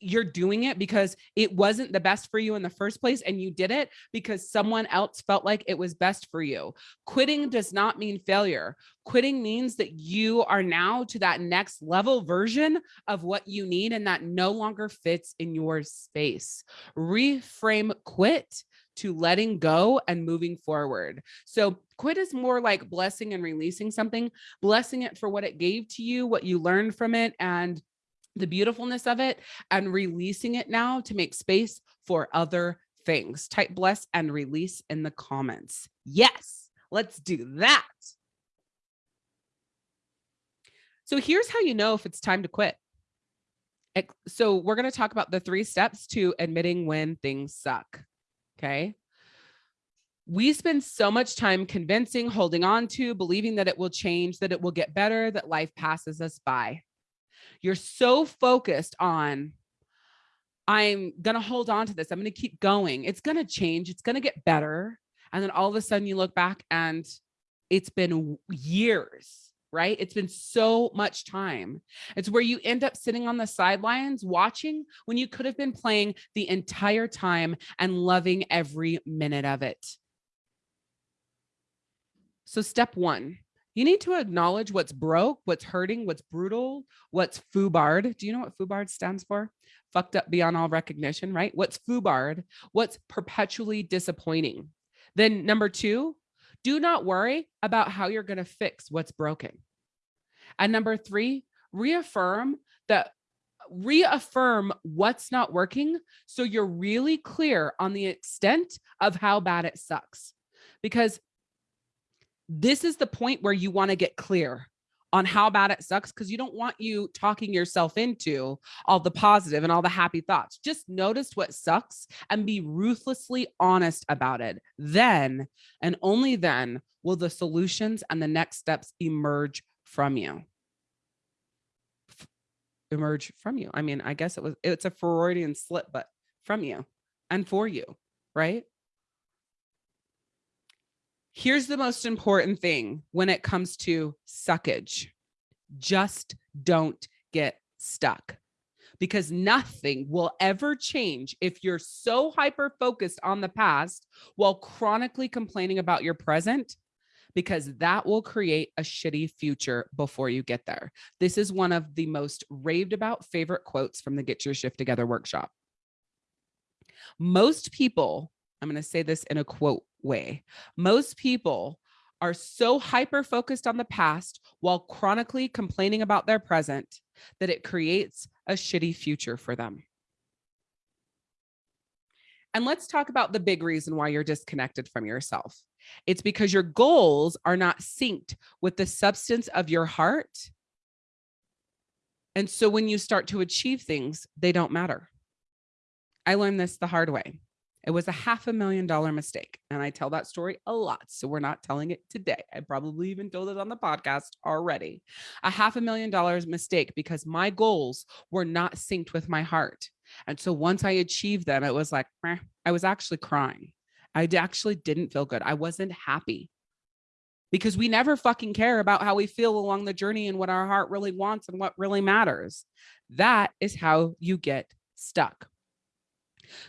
you're doing it because it wasn't the best for you in the first place and you did it because someone else felt like it was best for you. Quitting does not mean failure. Quitting means that you are now to that next level version of what you need and that no longer fits in your space. Reframe quit to letting go and moving forward. So quit is more like blessing and releasing something, blessing it for what it gave to you, what you learned from it, and the beautifulness of it and releasing it now to make space for other things. Type bless and release in the comments. Yes, let's do that. So here's how you know if it's time to quit. So we're going to talk about the three steps to admitting when things suck. Okay. We spend so much time convincing, holding on to, believing that it will change, that it will get better, that life passes us by. You're so focused on, I'm going to hold on to this. I'm going to keep going. It's going to change. It's going to get better. And then all of a sudden you look back and it's been years, right? It's been so much time. It's where you end up sitting on the sidelines watching when you could have been playing the entire time and loving every minute of it. So step one, you need to acknowledge what's broke, what's hurting, what's brutal, what's foobarred. Do you know what foobarred stands for? Fucked up beyond all recognition, right? What's foobarred? What's perpetually disappointing? Then number two, do not worry about how you're going to fix what's broken. And number three, reaffirm that reaffirm what's not working so you're really clear on the extent of how bad it sucks. Because this is the point where you want to get clear on how bad it sucks because you don't want you talking yourself into all the positive and all the happy thoughts. Just notice what sucks and be ruthlessly honest about it. Then and only then will the solutions and the next steps emerge from you. Emerge from you. I mean, I guess it was it's a Freudian slip, but from you and for you, right? Here's the most important thing when it comes to suckage. Just don't get stuck. because nothing will ever change if you're so hyper focused on the past while chronically complaining about your present because that will create a shitty future before you get there. This is one of the most raved about favorite quotes from the Get Your Shift Together workshop. Most people, I'm going to say this in a quote way, most people are so hyper focused on the past while chronically complaining about their present that it creates a shitty future for them. And let's talk about the big reason why you're disconnected from yourself. It's because your goals are not synced with the substance of your heart. And so when you start to achieve things, they don't matter. I learned this the hard way. It was a half a million dollar mistake. And I tell that story a lot. So we're not telling it today. I probably even told it on the podcast already. A half a million dollars mistake because my goals were not synced with my heart. And so once I achieved them, it was like, Meh. I was actually crying. I actually didn't feel good. I wasn't happy because we never fucking care about how we feel along the journey and what our heart really wants and what really matters. That is how you get stuck.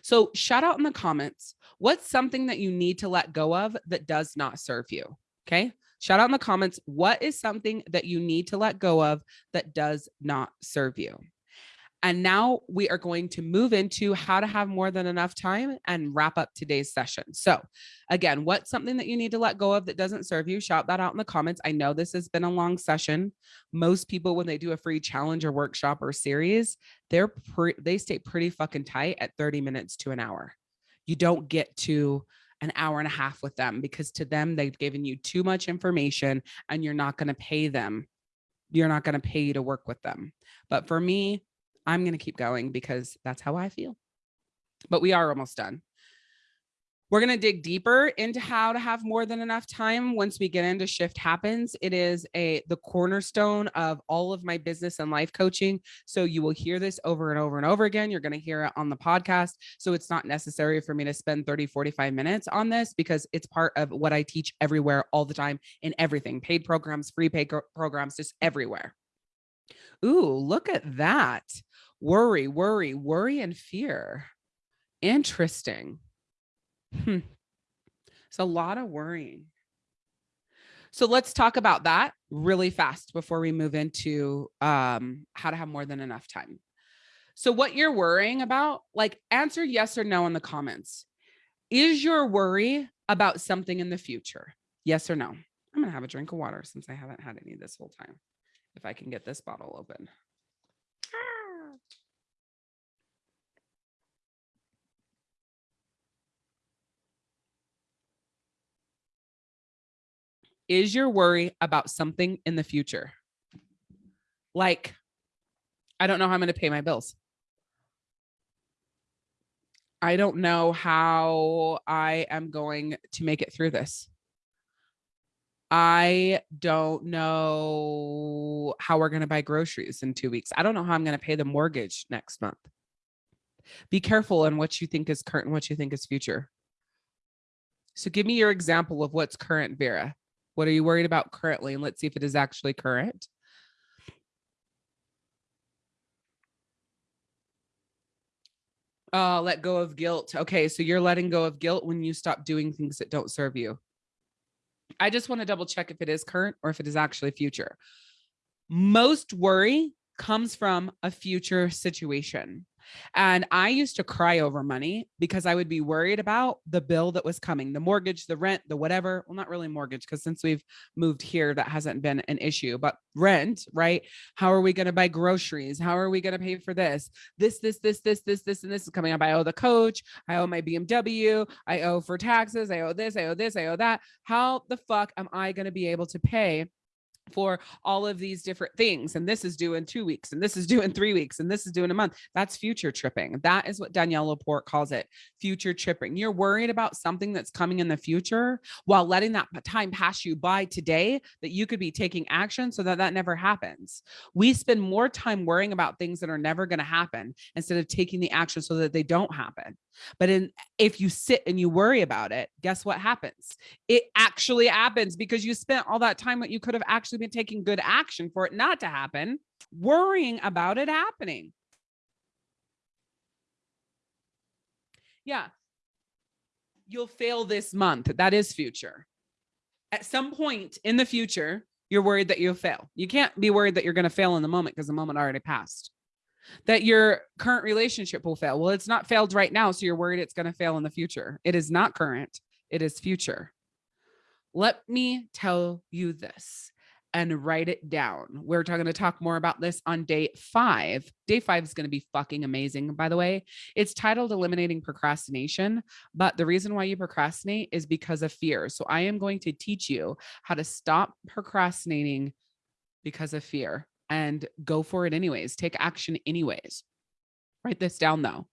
So shout out in the comments. What's something that you need to let go of that does not serve you? Okay. Shout out in the comments. What is something that you need to let go of that does not serve you? And now we are going to move into how to have more than enough time and wrap up today's session. So again, what's something that you need to let go of that doesn't serve you? Shout that out in the comments. I know this has been a long session. Most people, when they do a free challenge or workshop or series, they're they stay pretty fucking tight at 30 minutes to an hour. You don't get to an hour and a half with them because to them, they've given you too much information and you're not going to pay them. You're not going to pay you to work with them. But for me, I'm going to keep going because that's how I feel. But we are almost done. We're going to dig deeper into how to have more than enough time once we get into shift happens. It is a the cornerstone of all of my business and life coaching. So you will hear this over and over and over again. You're going to hear it on the podcast. So it's not necessary for me to spend 30, 45 minutes on this because it's part of what I teach everywhere all the time in everything, paid programs, free paid programs, just everywhere. Ooh, look at that worry, worry, worry and fear. Interesting. Hmm. It's a lot of worrying. So let's talk about that really fast before we move into um, how to have more than enough time. So what you're worrying about, like answer yes or no in the comments. Is your worry about something in the future? Yes or no? I'm gonna have a drink of water since I haven't had any this whole time. If I can get this bottle open. Is your worry about something in the future? Like, I don't know how I'm going to pay my bills. I don't know how I am going to make it through this. I don't know how we're going to buy groceries in two weeks. I don't know how I'm going to pay the mortgage next month. Be careful in what you think is current and what you think is future. So give me your example of what's current, Vera. What are you worried about currently? And let's see if it is actually current. Uh, let go of guilt. Okay, so you're letting go of guilt when you stop doing things that don't serve you. I just want to double check if it is current or if it is actually future. Most worry comes from a future situation. And I used to cry over money because I would be worried about the bill that was coming, the mortgage, the rent, the whatever. Well, not really mortgage, because since we've moved here, that hasn't been an issue, but rent, right? How are we going to buy groceries? How are we going to pay for this? This, this, this, this, this, this, and this is coming up. I owe the coach. I owe my BMW. I owe for taxes. I owe this. I owe this. I owe that. How the fuck am I going to be able to pay for all of these different things. And this is due in two weeks, and this is due in three weeks, and this is due in a month. That's future tripping. That is what Danielle LaPorte calls it future tripping. You're worried about something that's coming in the future while letting that time pass you by today that you could be taking action so that that never happens. We spend more time worrying about things that are never going to happen instead of taking the action so that they don't happen. But in, if you sit and you worry about it, guess what happens? It actually happens because you spent all that time that you could have actually been taking good action for it not to happen, worrying about it happening. Yeah. You'll fail this month. That is future. At some point in the future, you're worried that you'll fail. You can't be worried that you're going to fail in the moment because the moment already passed. That your current relationship will fail. Well, it's not failed right now. So you're worried it's going to fail in the future. It is not current, it is future. Let me tell you this and write it down. We're going to talk more about this on day five. Day five is going to be fucking amazing, by the way. It's titled Eliminating Procrastination, but the reason why you procrastinate is because of fear. So I am going to teach you how to stop procrastinating because of fear and go for it anyways. Take action anyways. Write this down though.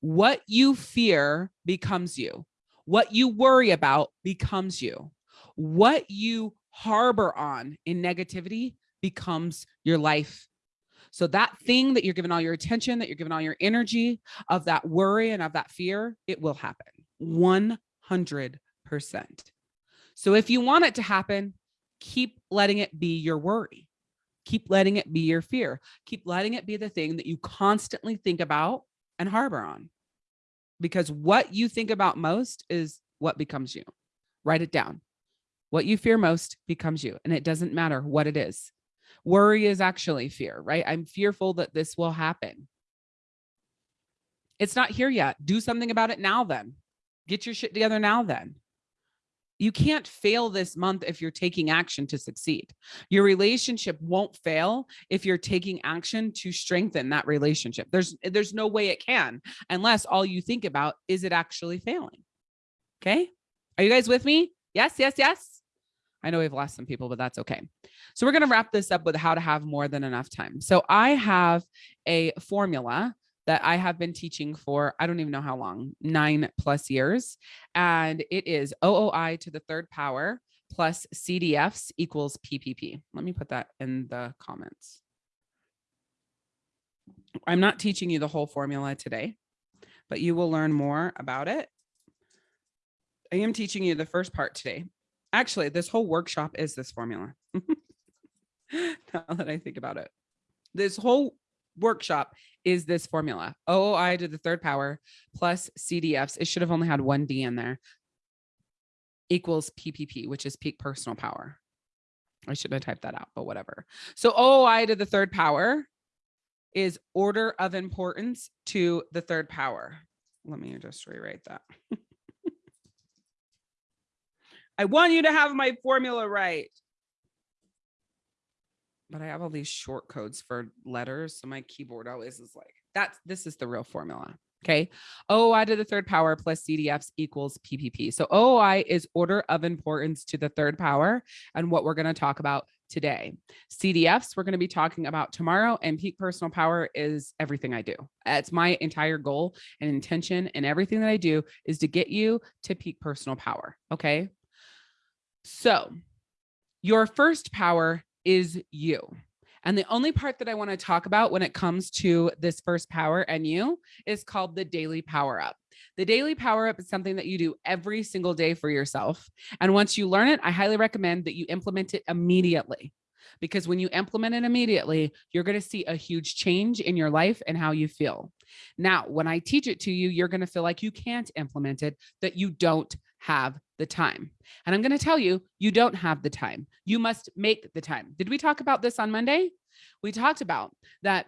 What you fear becomes you. What you worry about becomes you. What you harbor on in negativity becomes your life. So that thing that you're giving all your attention, that you're giving all your energy of that worry and of that fear, it will happen 100%. So if you want it to happen, keep letting it be your worry. Keep letting it be your fear. Keep letting it be the thing that you constantly think about and harbor on. Because what you think about most is what becomes you. Write it down. What you fear most becomes you, and it doesn't matter what it is. Worry is actually fear, right? I'm fearful that this will happen. It's not here yet. Do something about it now, then. Get your shit together now, then. You can't fail this month if you're taking action to succeed. Your relationship won't fail if you're taking action to strengthen that relationship. There's there's no way it can unless all you think about is it actually failing. Okay? Are you guys with me? Yes, yes, yes. I know we've lost some people, but that's okay. So we're going to wrap this up with how to have more than enough time. So I have a formula that I have been teaching for, I don't even know how long, nine plus years. And it is OOI to the third power plus CDFs equals PPP. Let me put that in the comments. I'm not teaching you the whole formula today, but you will learn more about it. I am teaching you the first part today Actually, this whole workshop is this formula. [LAUGHS] now that I think about it, this whole workshop is this formula OOI to the third power plus CDFs. It should have only had one D in there equals PPP, which is peak personal power. I shouldn't have typed that out, but whatever. So OOI to the third power is order of importance to the third power. Let me just rewrite that. [LAUGHS] I want you to have my formula right. But I have all these short codes for letters. So my keyboard always is like, that's, this is the real formula. Okay. OOI to the third power plus CDFs equals PPP. So OI is order of importance to the third power and what we're going to talk about today. CDFs, we're going to be talking about tomorrow and peak personal power is everything I do. It's my entire goal and intention and everything that I do is to get you to peak personal power. Okay. So your first power is you. And the only part that I want to talk about when it comes to this first power and you is called the daily power up. The daily power up is something that you do every single day for yourself. And once you learn it, I highly recommend that you implement it immediately. Because when you implement it immediately, you're going to see a huge change in your life and how you feel. Now, when I teach it to you, you're going to feel like you can't implement it, that you don't have the time. And I'm going to tell you, you don't have the time. You must make the time. Did we talk about this on Monday? We talked about that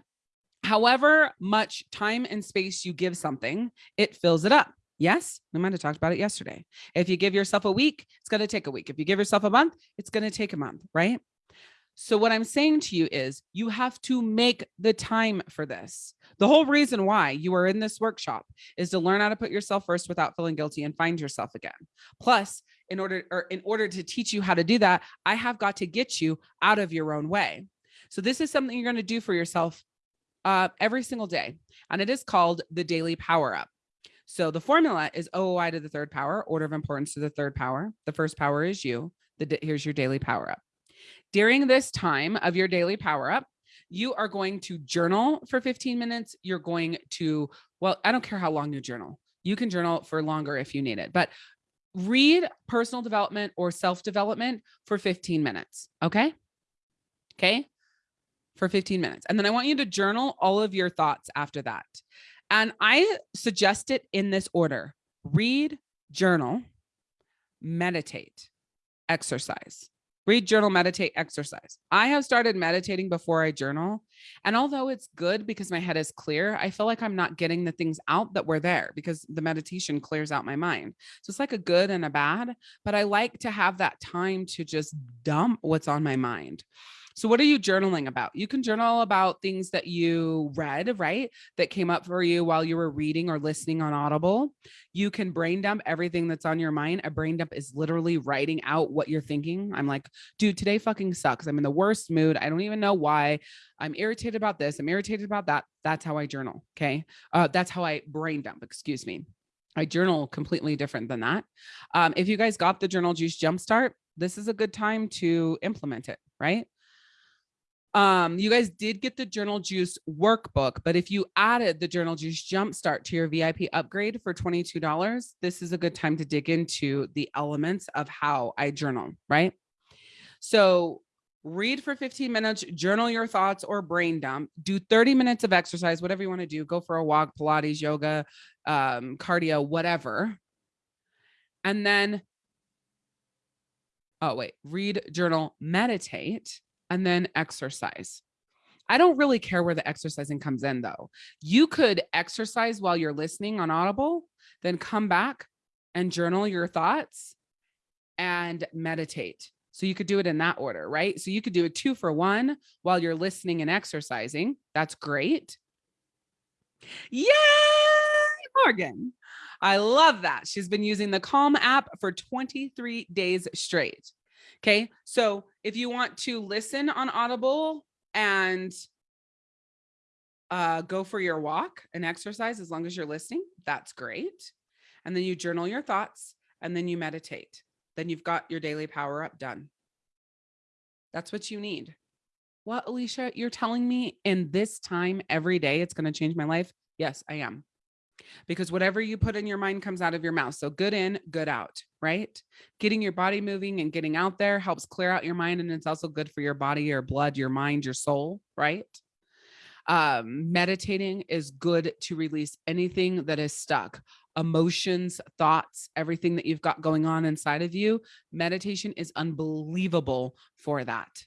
however much time and space you give something, it fills it up. Yes, we might have talked about it yesterday. If you give yourself a week, it's going to take a week. If you give yourself a month, it's going to take a month, right? So what I'm saying to you is you have to make the time for this. The whole reason why you are in this workshop is to learn how to put yourself first without feeling guilty and find yourself again. Plus, in order or in order to teach you how to do that, I have got to get you out of your own way. So this is something you're going to do for yourself uh, every single day. And it is called the daily power up. So the formula is OOI to the third power, order of importance to the third power. The first power is you. The, here's your daily power up. During this time of your daily power up, you are going to journal for 15 minutes. You're going to, well, I don't care how long you journal. You can journal for longer if you need it, but read personal development or self-development for 15 minutes. Okay. Okay. For 15 minutes. And then I want you to journal all of your thoughts after that. And I suggest it in this order read, journal, meditate, exercise. Read, journal, meditate, exercise. I have started meditating before I journal. And although it's good because my head is clear, I feel like I'm not getting the things out that were there because the meditation clears out my mind. So it's like a good and a bad, but I like to have that time to just dump what's on my mind. So, what are you journaling about? You can journal about things that you read, right? That came up for you while you were reading or listening on Audible. You can brain dump everything that's on your mind. A brain dump is literally writing out what you're thinking. I'm like, dude, today fucking sucks. I'm in the worst mood. I don't even know why. I'm irritated about this. I'm irritated about that. That's how I journal. Okay. Uh, that's how I brain dump, excuse me. I journal completely different than that. Um, if you guys got the Journal Juice Jumpstart, this is a good time to implement it, right? Um, you guys did get the Journal Juice workbook, but if you added the Journal Juice Jumpstart to your VIP upgrade for $22, this is a good time to dig into the elements of how I journal, right? So read for 15 minutes, journal your thoughts or brain dump, do 30 minutes of exercise, whatever you want to do, go for a walk, Pilates, yoga, um, cardio, whatever. And then, oh, wait, read, journal, meditate and then exercise. I don't really care where the exercising comes in though. You could exercise while you're listening on Audible, then come back and journal your thoughts and meditate. So you could do it in that order, right? So you could do a two for one while you're listening and exercising. That's great. Yay, Morgan. I love that. She's been using the Calm app for 23 days straight. Okay. So if you want to listen on Audible and uh, go for your walk and exercise as long as you're listening, that's great. And then you journal your thoughts and then you meditate. Then you've got your daily power up done. That's what you need. What, Alicia, you're telling me in this time every day it's going to change my life? Yes, I am because whatever you put in your mind comes out of your mouth. So good in, good out, right? Getting your body moving and getting out there helps clear out your mind. And it's also good for your body, your blood, your mind, your soul, right? Um, meditating is good to release anything that is stuck emotions, thoughts, everything that you've got going on inside of you. Meditation is unbelievable for that.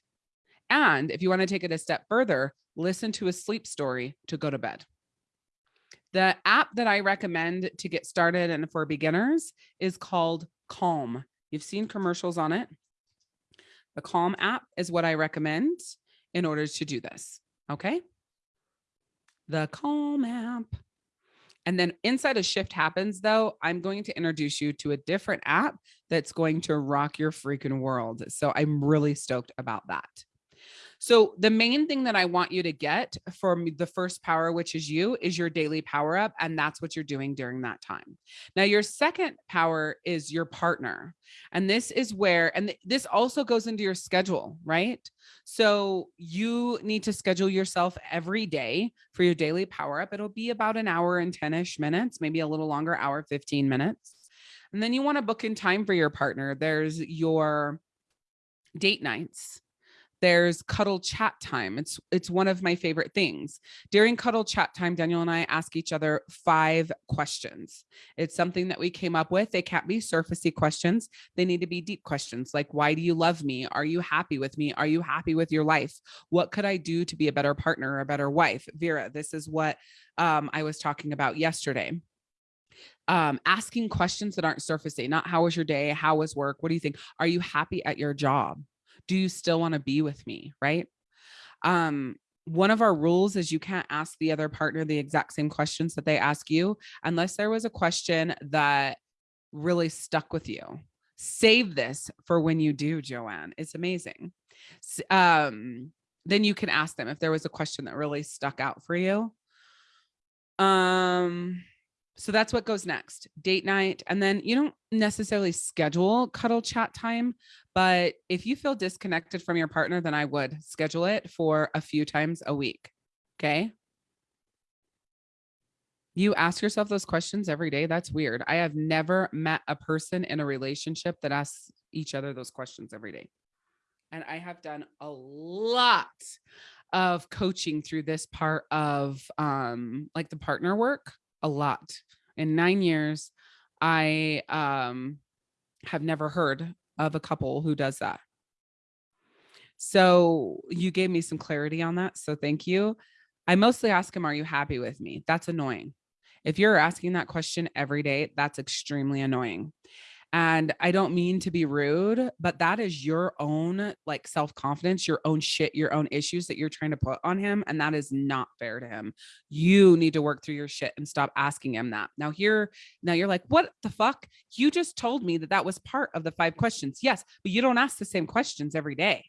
And if you want to take it a step further, listen to a sleep story to go to bed. The app that I recommend to get started and for beginners is called Calm. You've seen commercials on it. The Calm app is what I recommend in order to do this. Okay. The Calm app. And then inside of Shift Happens, though, I'm going to introduce you to a different app that's going to rock your freaking world. So I'm really stoked about that. So the main thing that I want you to get from the first power, which is you, is your daily power up. And that's what you're doing during that time. Now, your second power is your partner. And this is where, and this also goes into your schedule, right? So you need to schedule yourself every day for your daily power up. It'll be about an hour and 10 ish minutes, maybe a little longer, hour, 15 minutes. And then you want to book in time for your partner. There's your date nights there's cuddle chat time. It's it's one of my favorite things. During cuddle chat time daniel and i ask each other five questions. It's something that we came up with. They can't be surfacey questions. They need to be deep questions like why do you love me? Are you happy with me? Are you happy with your life? What could i do to be a better partner or a better wife? Vera this is what um, i was talking about yesterday. Um, asking questions that aren't surfacey, not how was your day? How was work? What do you think? Are you happy at your job? Do you still want to be with me? Right. Um, one of our rules is you can't ask the other partner the exact same questions that they ask you unless there was a question that really stuck with you. Save this for when you do, Joanne. It's amazing. Um, then you can ask them if there was a question that really stuck out for you. Um, so that's what goes next date night. And then you don't necessarily schedule cuddle chat time, but if you feel disconnected from your partner, then I would schedule it for a few times a week. Okay. You ask yourself those questions every day. That's weird. I have never met a person in a relationship that asks each other those questions every day. And I have done a lot of coaching through this part of um like the partner work a lot. In 9 years I um have never heard of a couple who does that. So you gave me some clarity on that. So thank you. I mostly ask him, Are you happy with me? That's annoying. If you're asking that question every day, that's extremely annoying. And I don't mean to be rude, but that is your own like self confidence, your own shit, your own issues that you're trying to put on him. And that is not fair to him. You need to work through your shit and stop asking him that. Now, here, now you're like, what the fuck? You just told me that that was part of the five questions. Yes, but you don't ask the same questions every day.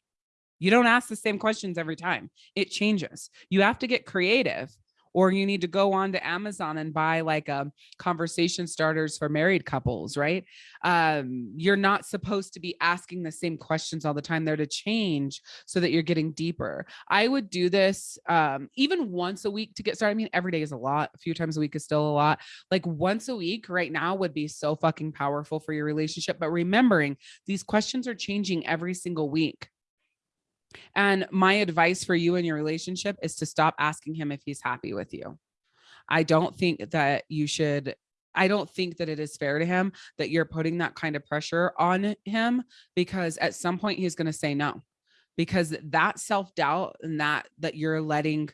You don't ask the same questions every time. It changes. You have to get creative or you need to go on to Amazon and buy like a um, conversation starters for married couples, right? Um, you're not supposed to be asking the same questions all the time. They're to change so that you're getting deeper. I would do this um, even once a week to get started. I mean, every day is a lot. A few times a week is still a lot. Like once a week right now would be so fucking powerful for your relationship. But remembering these questions are changing every single week. And my advice for you in your relationship is to stop asking him if he's happy with you. I don't think that you should I don't think that it is fair to him that you're putting that kind of pressure on him because at some point he's going to say no. Because that self-doubt and that that you're letting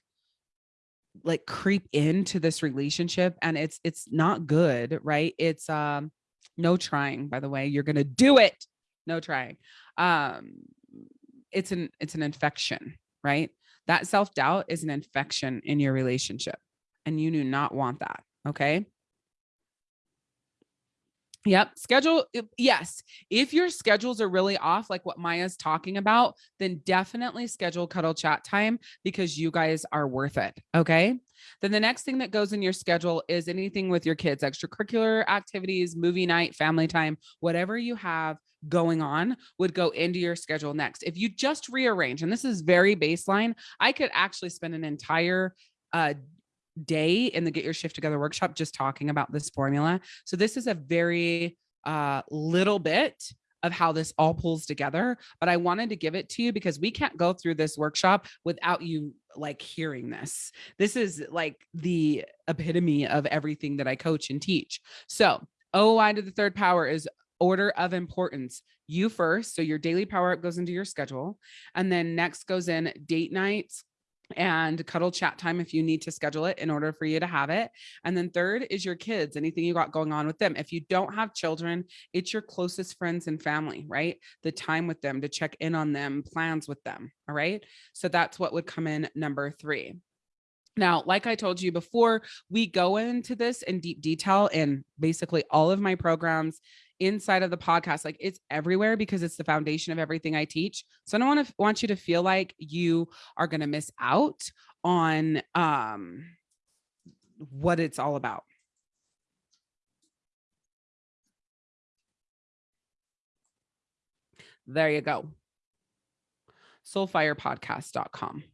like creep into this relationship and it's it's not good, right? It's um no trying by the way. You're going to do it. No trying. Um it's an it's an infection, right? That self-doubt is an infection in your relationship and you do not want that, okay? Yep. Schedule. Yes. If your schedules are really off, like what Maya's talking about, then definitely schedule cuddle chat time because you guys are worth it. Okay. Then the next thing that goes in your schedule is anything with your kids, extracurricular activities, movie night, family time, whatever you have going on would go into your schedule next. If you just rearrange, and this is very baseline, I could actually spend an entire uh, day in the Get Your Shift Together workshop just talking about this formula. So this is a very uh, little bit of how this all pulls together, but I wanted to give it to you because we can't go through this workshop without you like hearing this. This is like the epitome of everything that I coach and teach. So OI to the third power is order of importance. You first. So your daily power up goes into your schedule. And then next goes in date nights and cuddle chat time if you need to schedule it in order for you to have it. And then third is your kids, anything you got going on with them. If you don't have children, it's your closest friends and family, right? The time with them to check in on them, plans with them. All right. So that's what would come in number three. Now, like I told you before, we go into this in deep detail in basically all of my programs inside of the podcast like it's everywhere because it's the foundation of everything i teach. So i don't want to want you to feel like you are going to miss out on um what it's all about. There you go. soulfirepodcast.com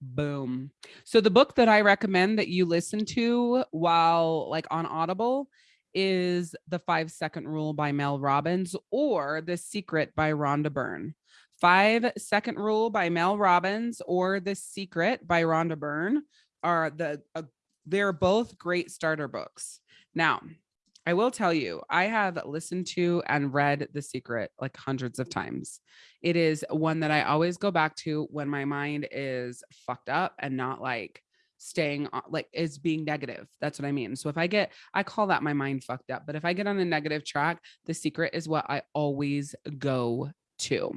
boom. So the book that i recommend that you listen to while like on audible is The Five Second Rule by Mel Robbins or The Secret by Rhonda Byrne. Five Second Rule by Mel Robbins or The Secret by Rhonda Byrne are the uh, they're both great starter books. Now, I will tell you, I have listened to and read The Secret like hundreds of times. It is one that I always go back to when my mind is fucked up and not like staying on, like is being negative. That's what I mean. So if I get, I call that my mind fucked up. But if I get on a negative track, the secret is what I always go to.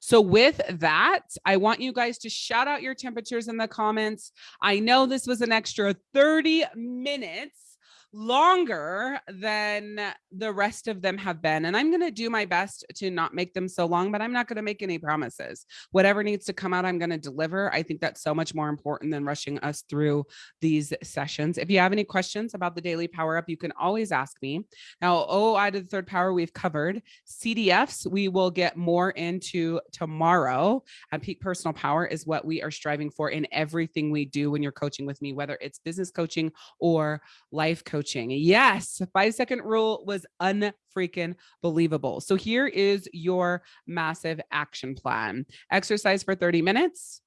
So with that, I want you guys to shout out your temperatures in the comments. I know this was an extra 30 minutes longer than the rest of them have been. And I'm going to do my best to not make them so long, but I'm not going to make any promises. Whatever needs to come out, I'm going to deliver. I think that's so much more important than rushing us through these sessions. If you have any questions about the daily power up, you can always ask me. Now, OI to the third power we've covered. CDFs, we will get more into tomorrow. And peak personal power is what we are striving for in everything we do when you're coaching with me, whether it's business coaching or life coaching coaching. Yes, five second rule was unfreaking believable. So here is your massive action plan. Exercise for 30 minutes.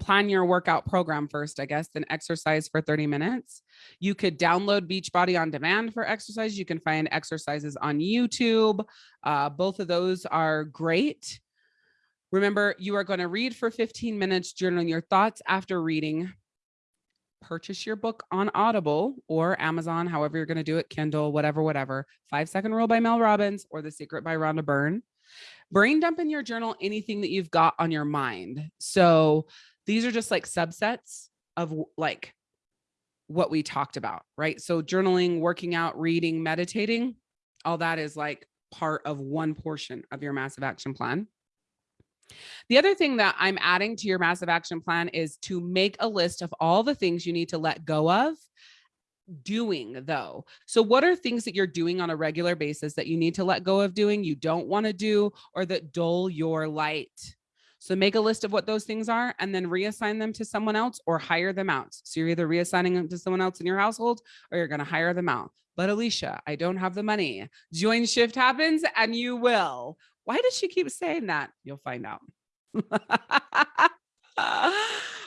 Plan your workout program first, I guess, then exercise for 30 minutes. You could download Beachbody on demand for exercise. You can find exercises on YouTube. Uh, both of those are great. Remember, you are going to read for 15 minutes, journal your thoughts after reading. Purchase your book on Audible or Amazon, however you're going to do it, Kindle, whatever, whatever. Five Second Rule by Mel Robbins or The Secret by Rhonda Byrne. Brain dump in your journal anything that you've got on your mind. So these are just like subsets of like what we talked about, right? So journaling, working out, reading, meditating, all that is like part of one portion of your massive action plan. The other thing that I'm adding to your massive action plan is to make a list of all the things you need to let go of doing though. So what are things that you're doing on a regular basis that you need to let go of doing, you don't want to do or that dull your light? So make a list of what those things are and then reassign them to someone else or hire them out. So you're either reassigning them to someone else in your household or you're going to hire them out. But Alicia, I don't have the money. Join Shift Happens and you will. Why does she keep saying that? You'll find out. [LAUGHS]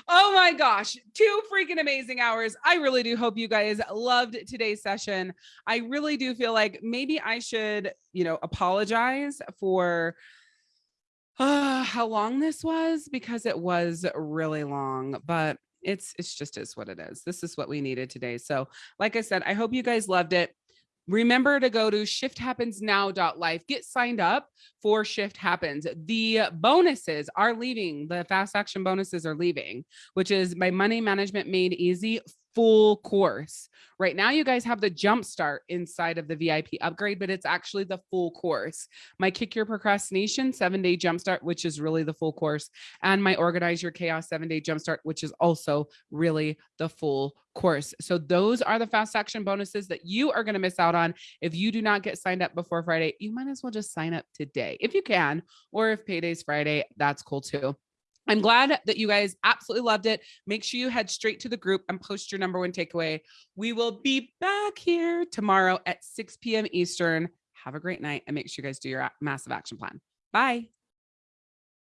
oh my gosh, two freaking amazing hours. I really do hope you guys loved today's session. I really do feel like maybe I should, you know, apologize for uh, [SIGHS] how long this was because it was really long, but it's it's just is what it is. This is what we needed today. So, like I said, I hope you guys loved it remember to go to shifthappensnow.life get signed up for shift happens. The bonuses are leaving the fast action bonuses are leaving which is my money management made easy full course right now you guys have the jump start inside of the vip upgrade but it's actually the full course my kick your procrastination seven day jump start which is really the full course and my organize your chaos seven day jump start which is also really the full course. So those are the fast action bonuses that you are going to miss out on if you do not get signed up before Friday. You might as well just sign up today if you can, or if payday's Friday, that's cool too. I'm glad that you guys absolutely loved it. Make sure you head straight to the group and post your number one takeaway. We will be back here tomorrow at 6 p.m. Eastern. Have a great night and make sure you guys do your massive action plan. Bye.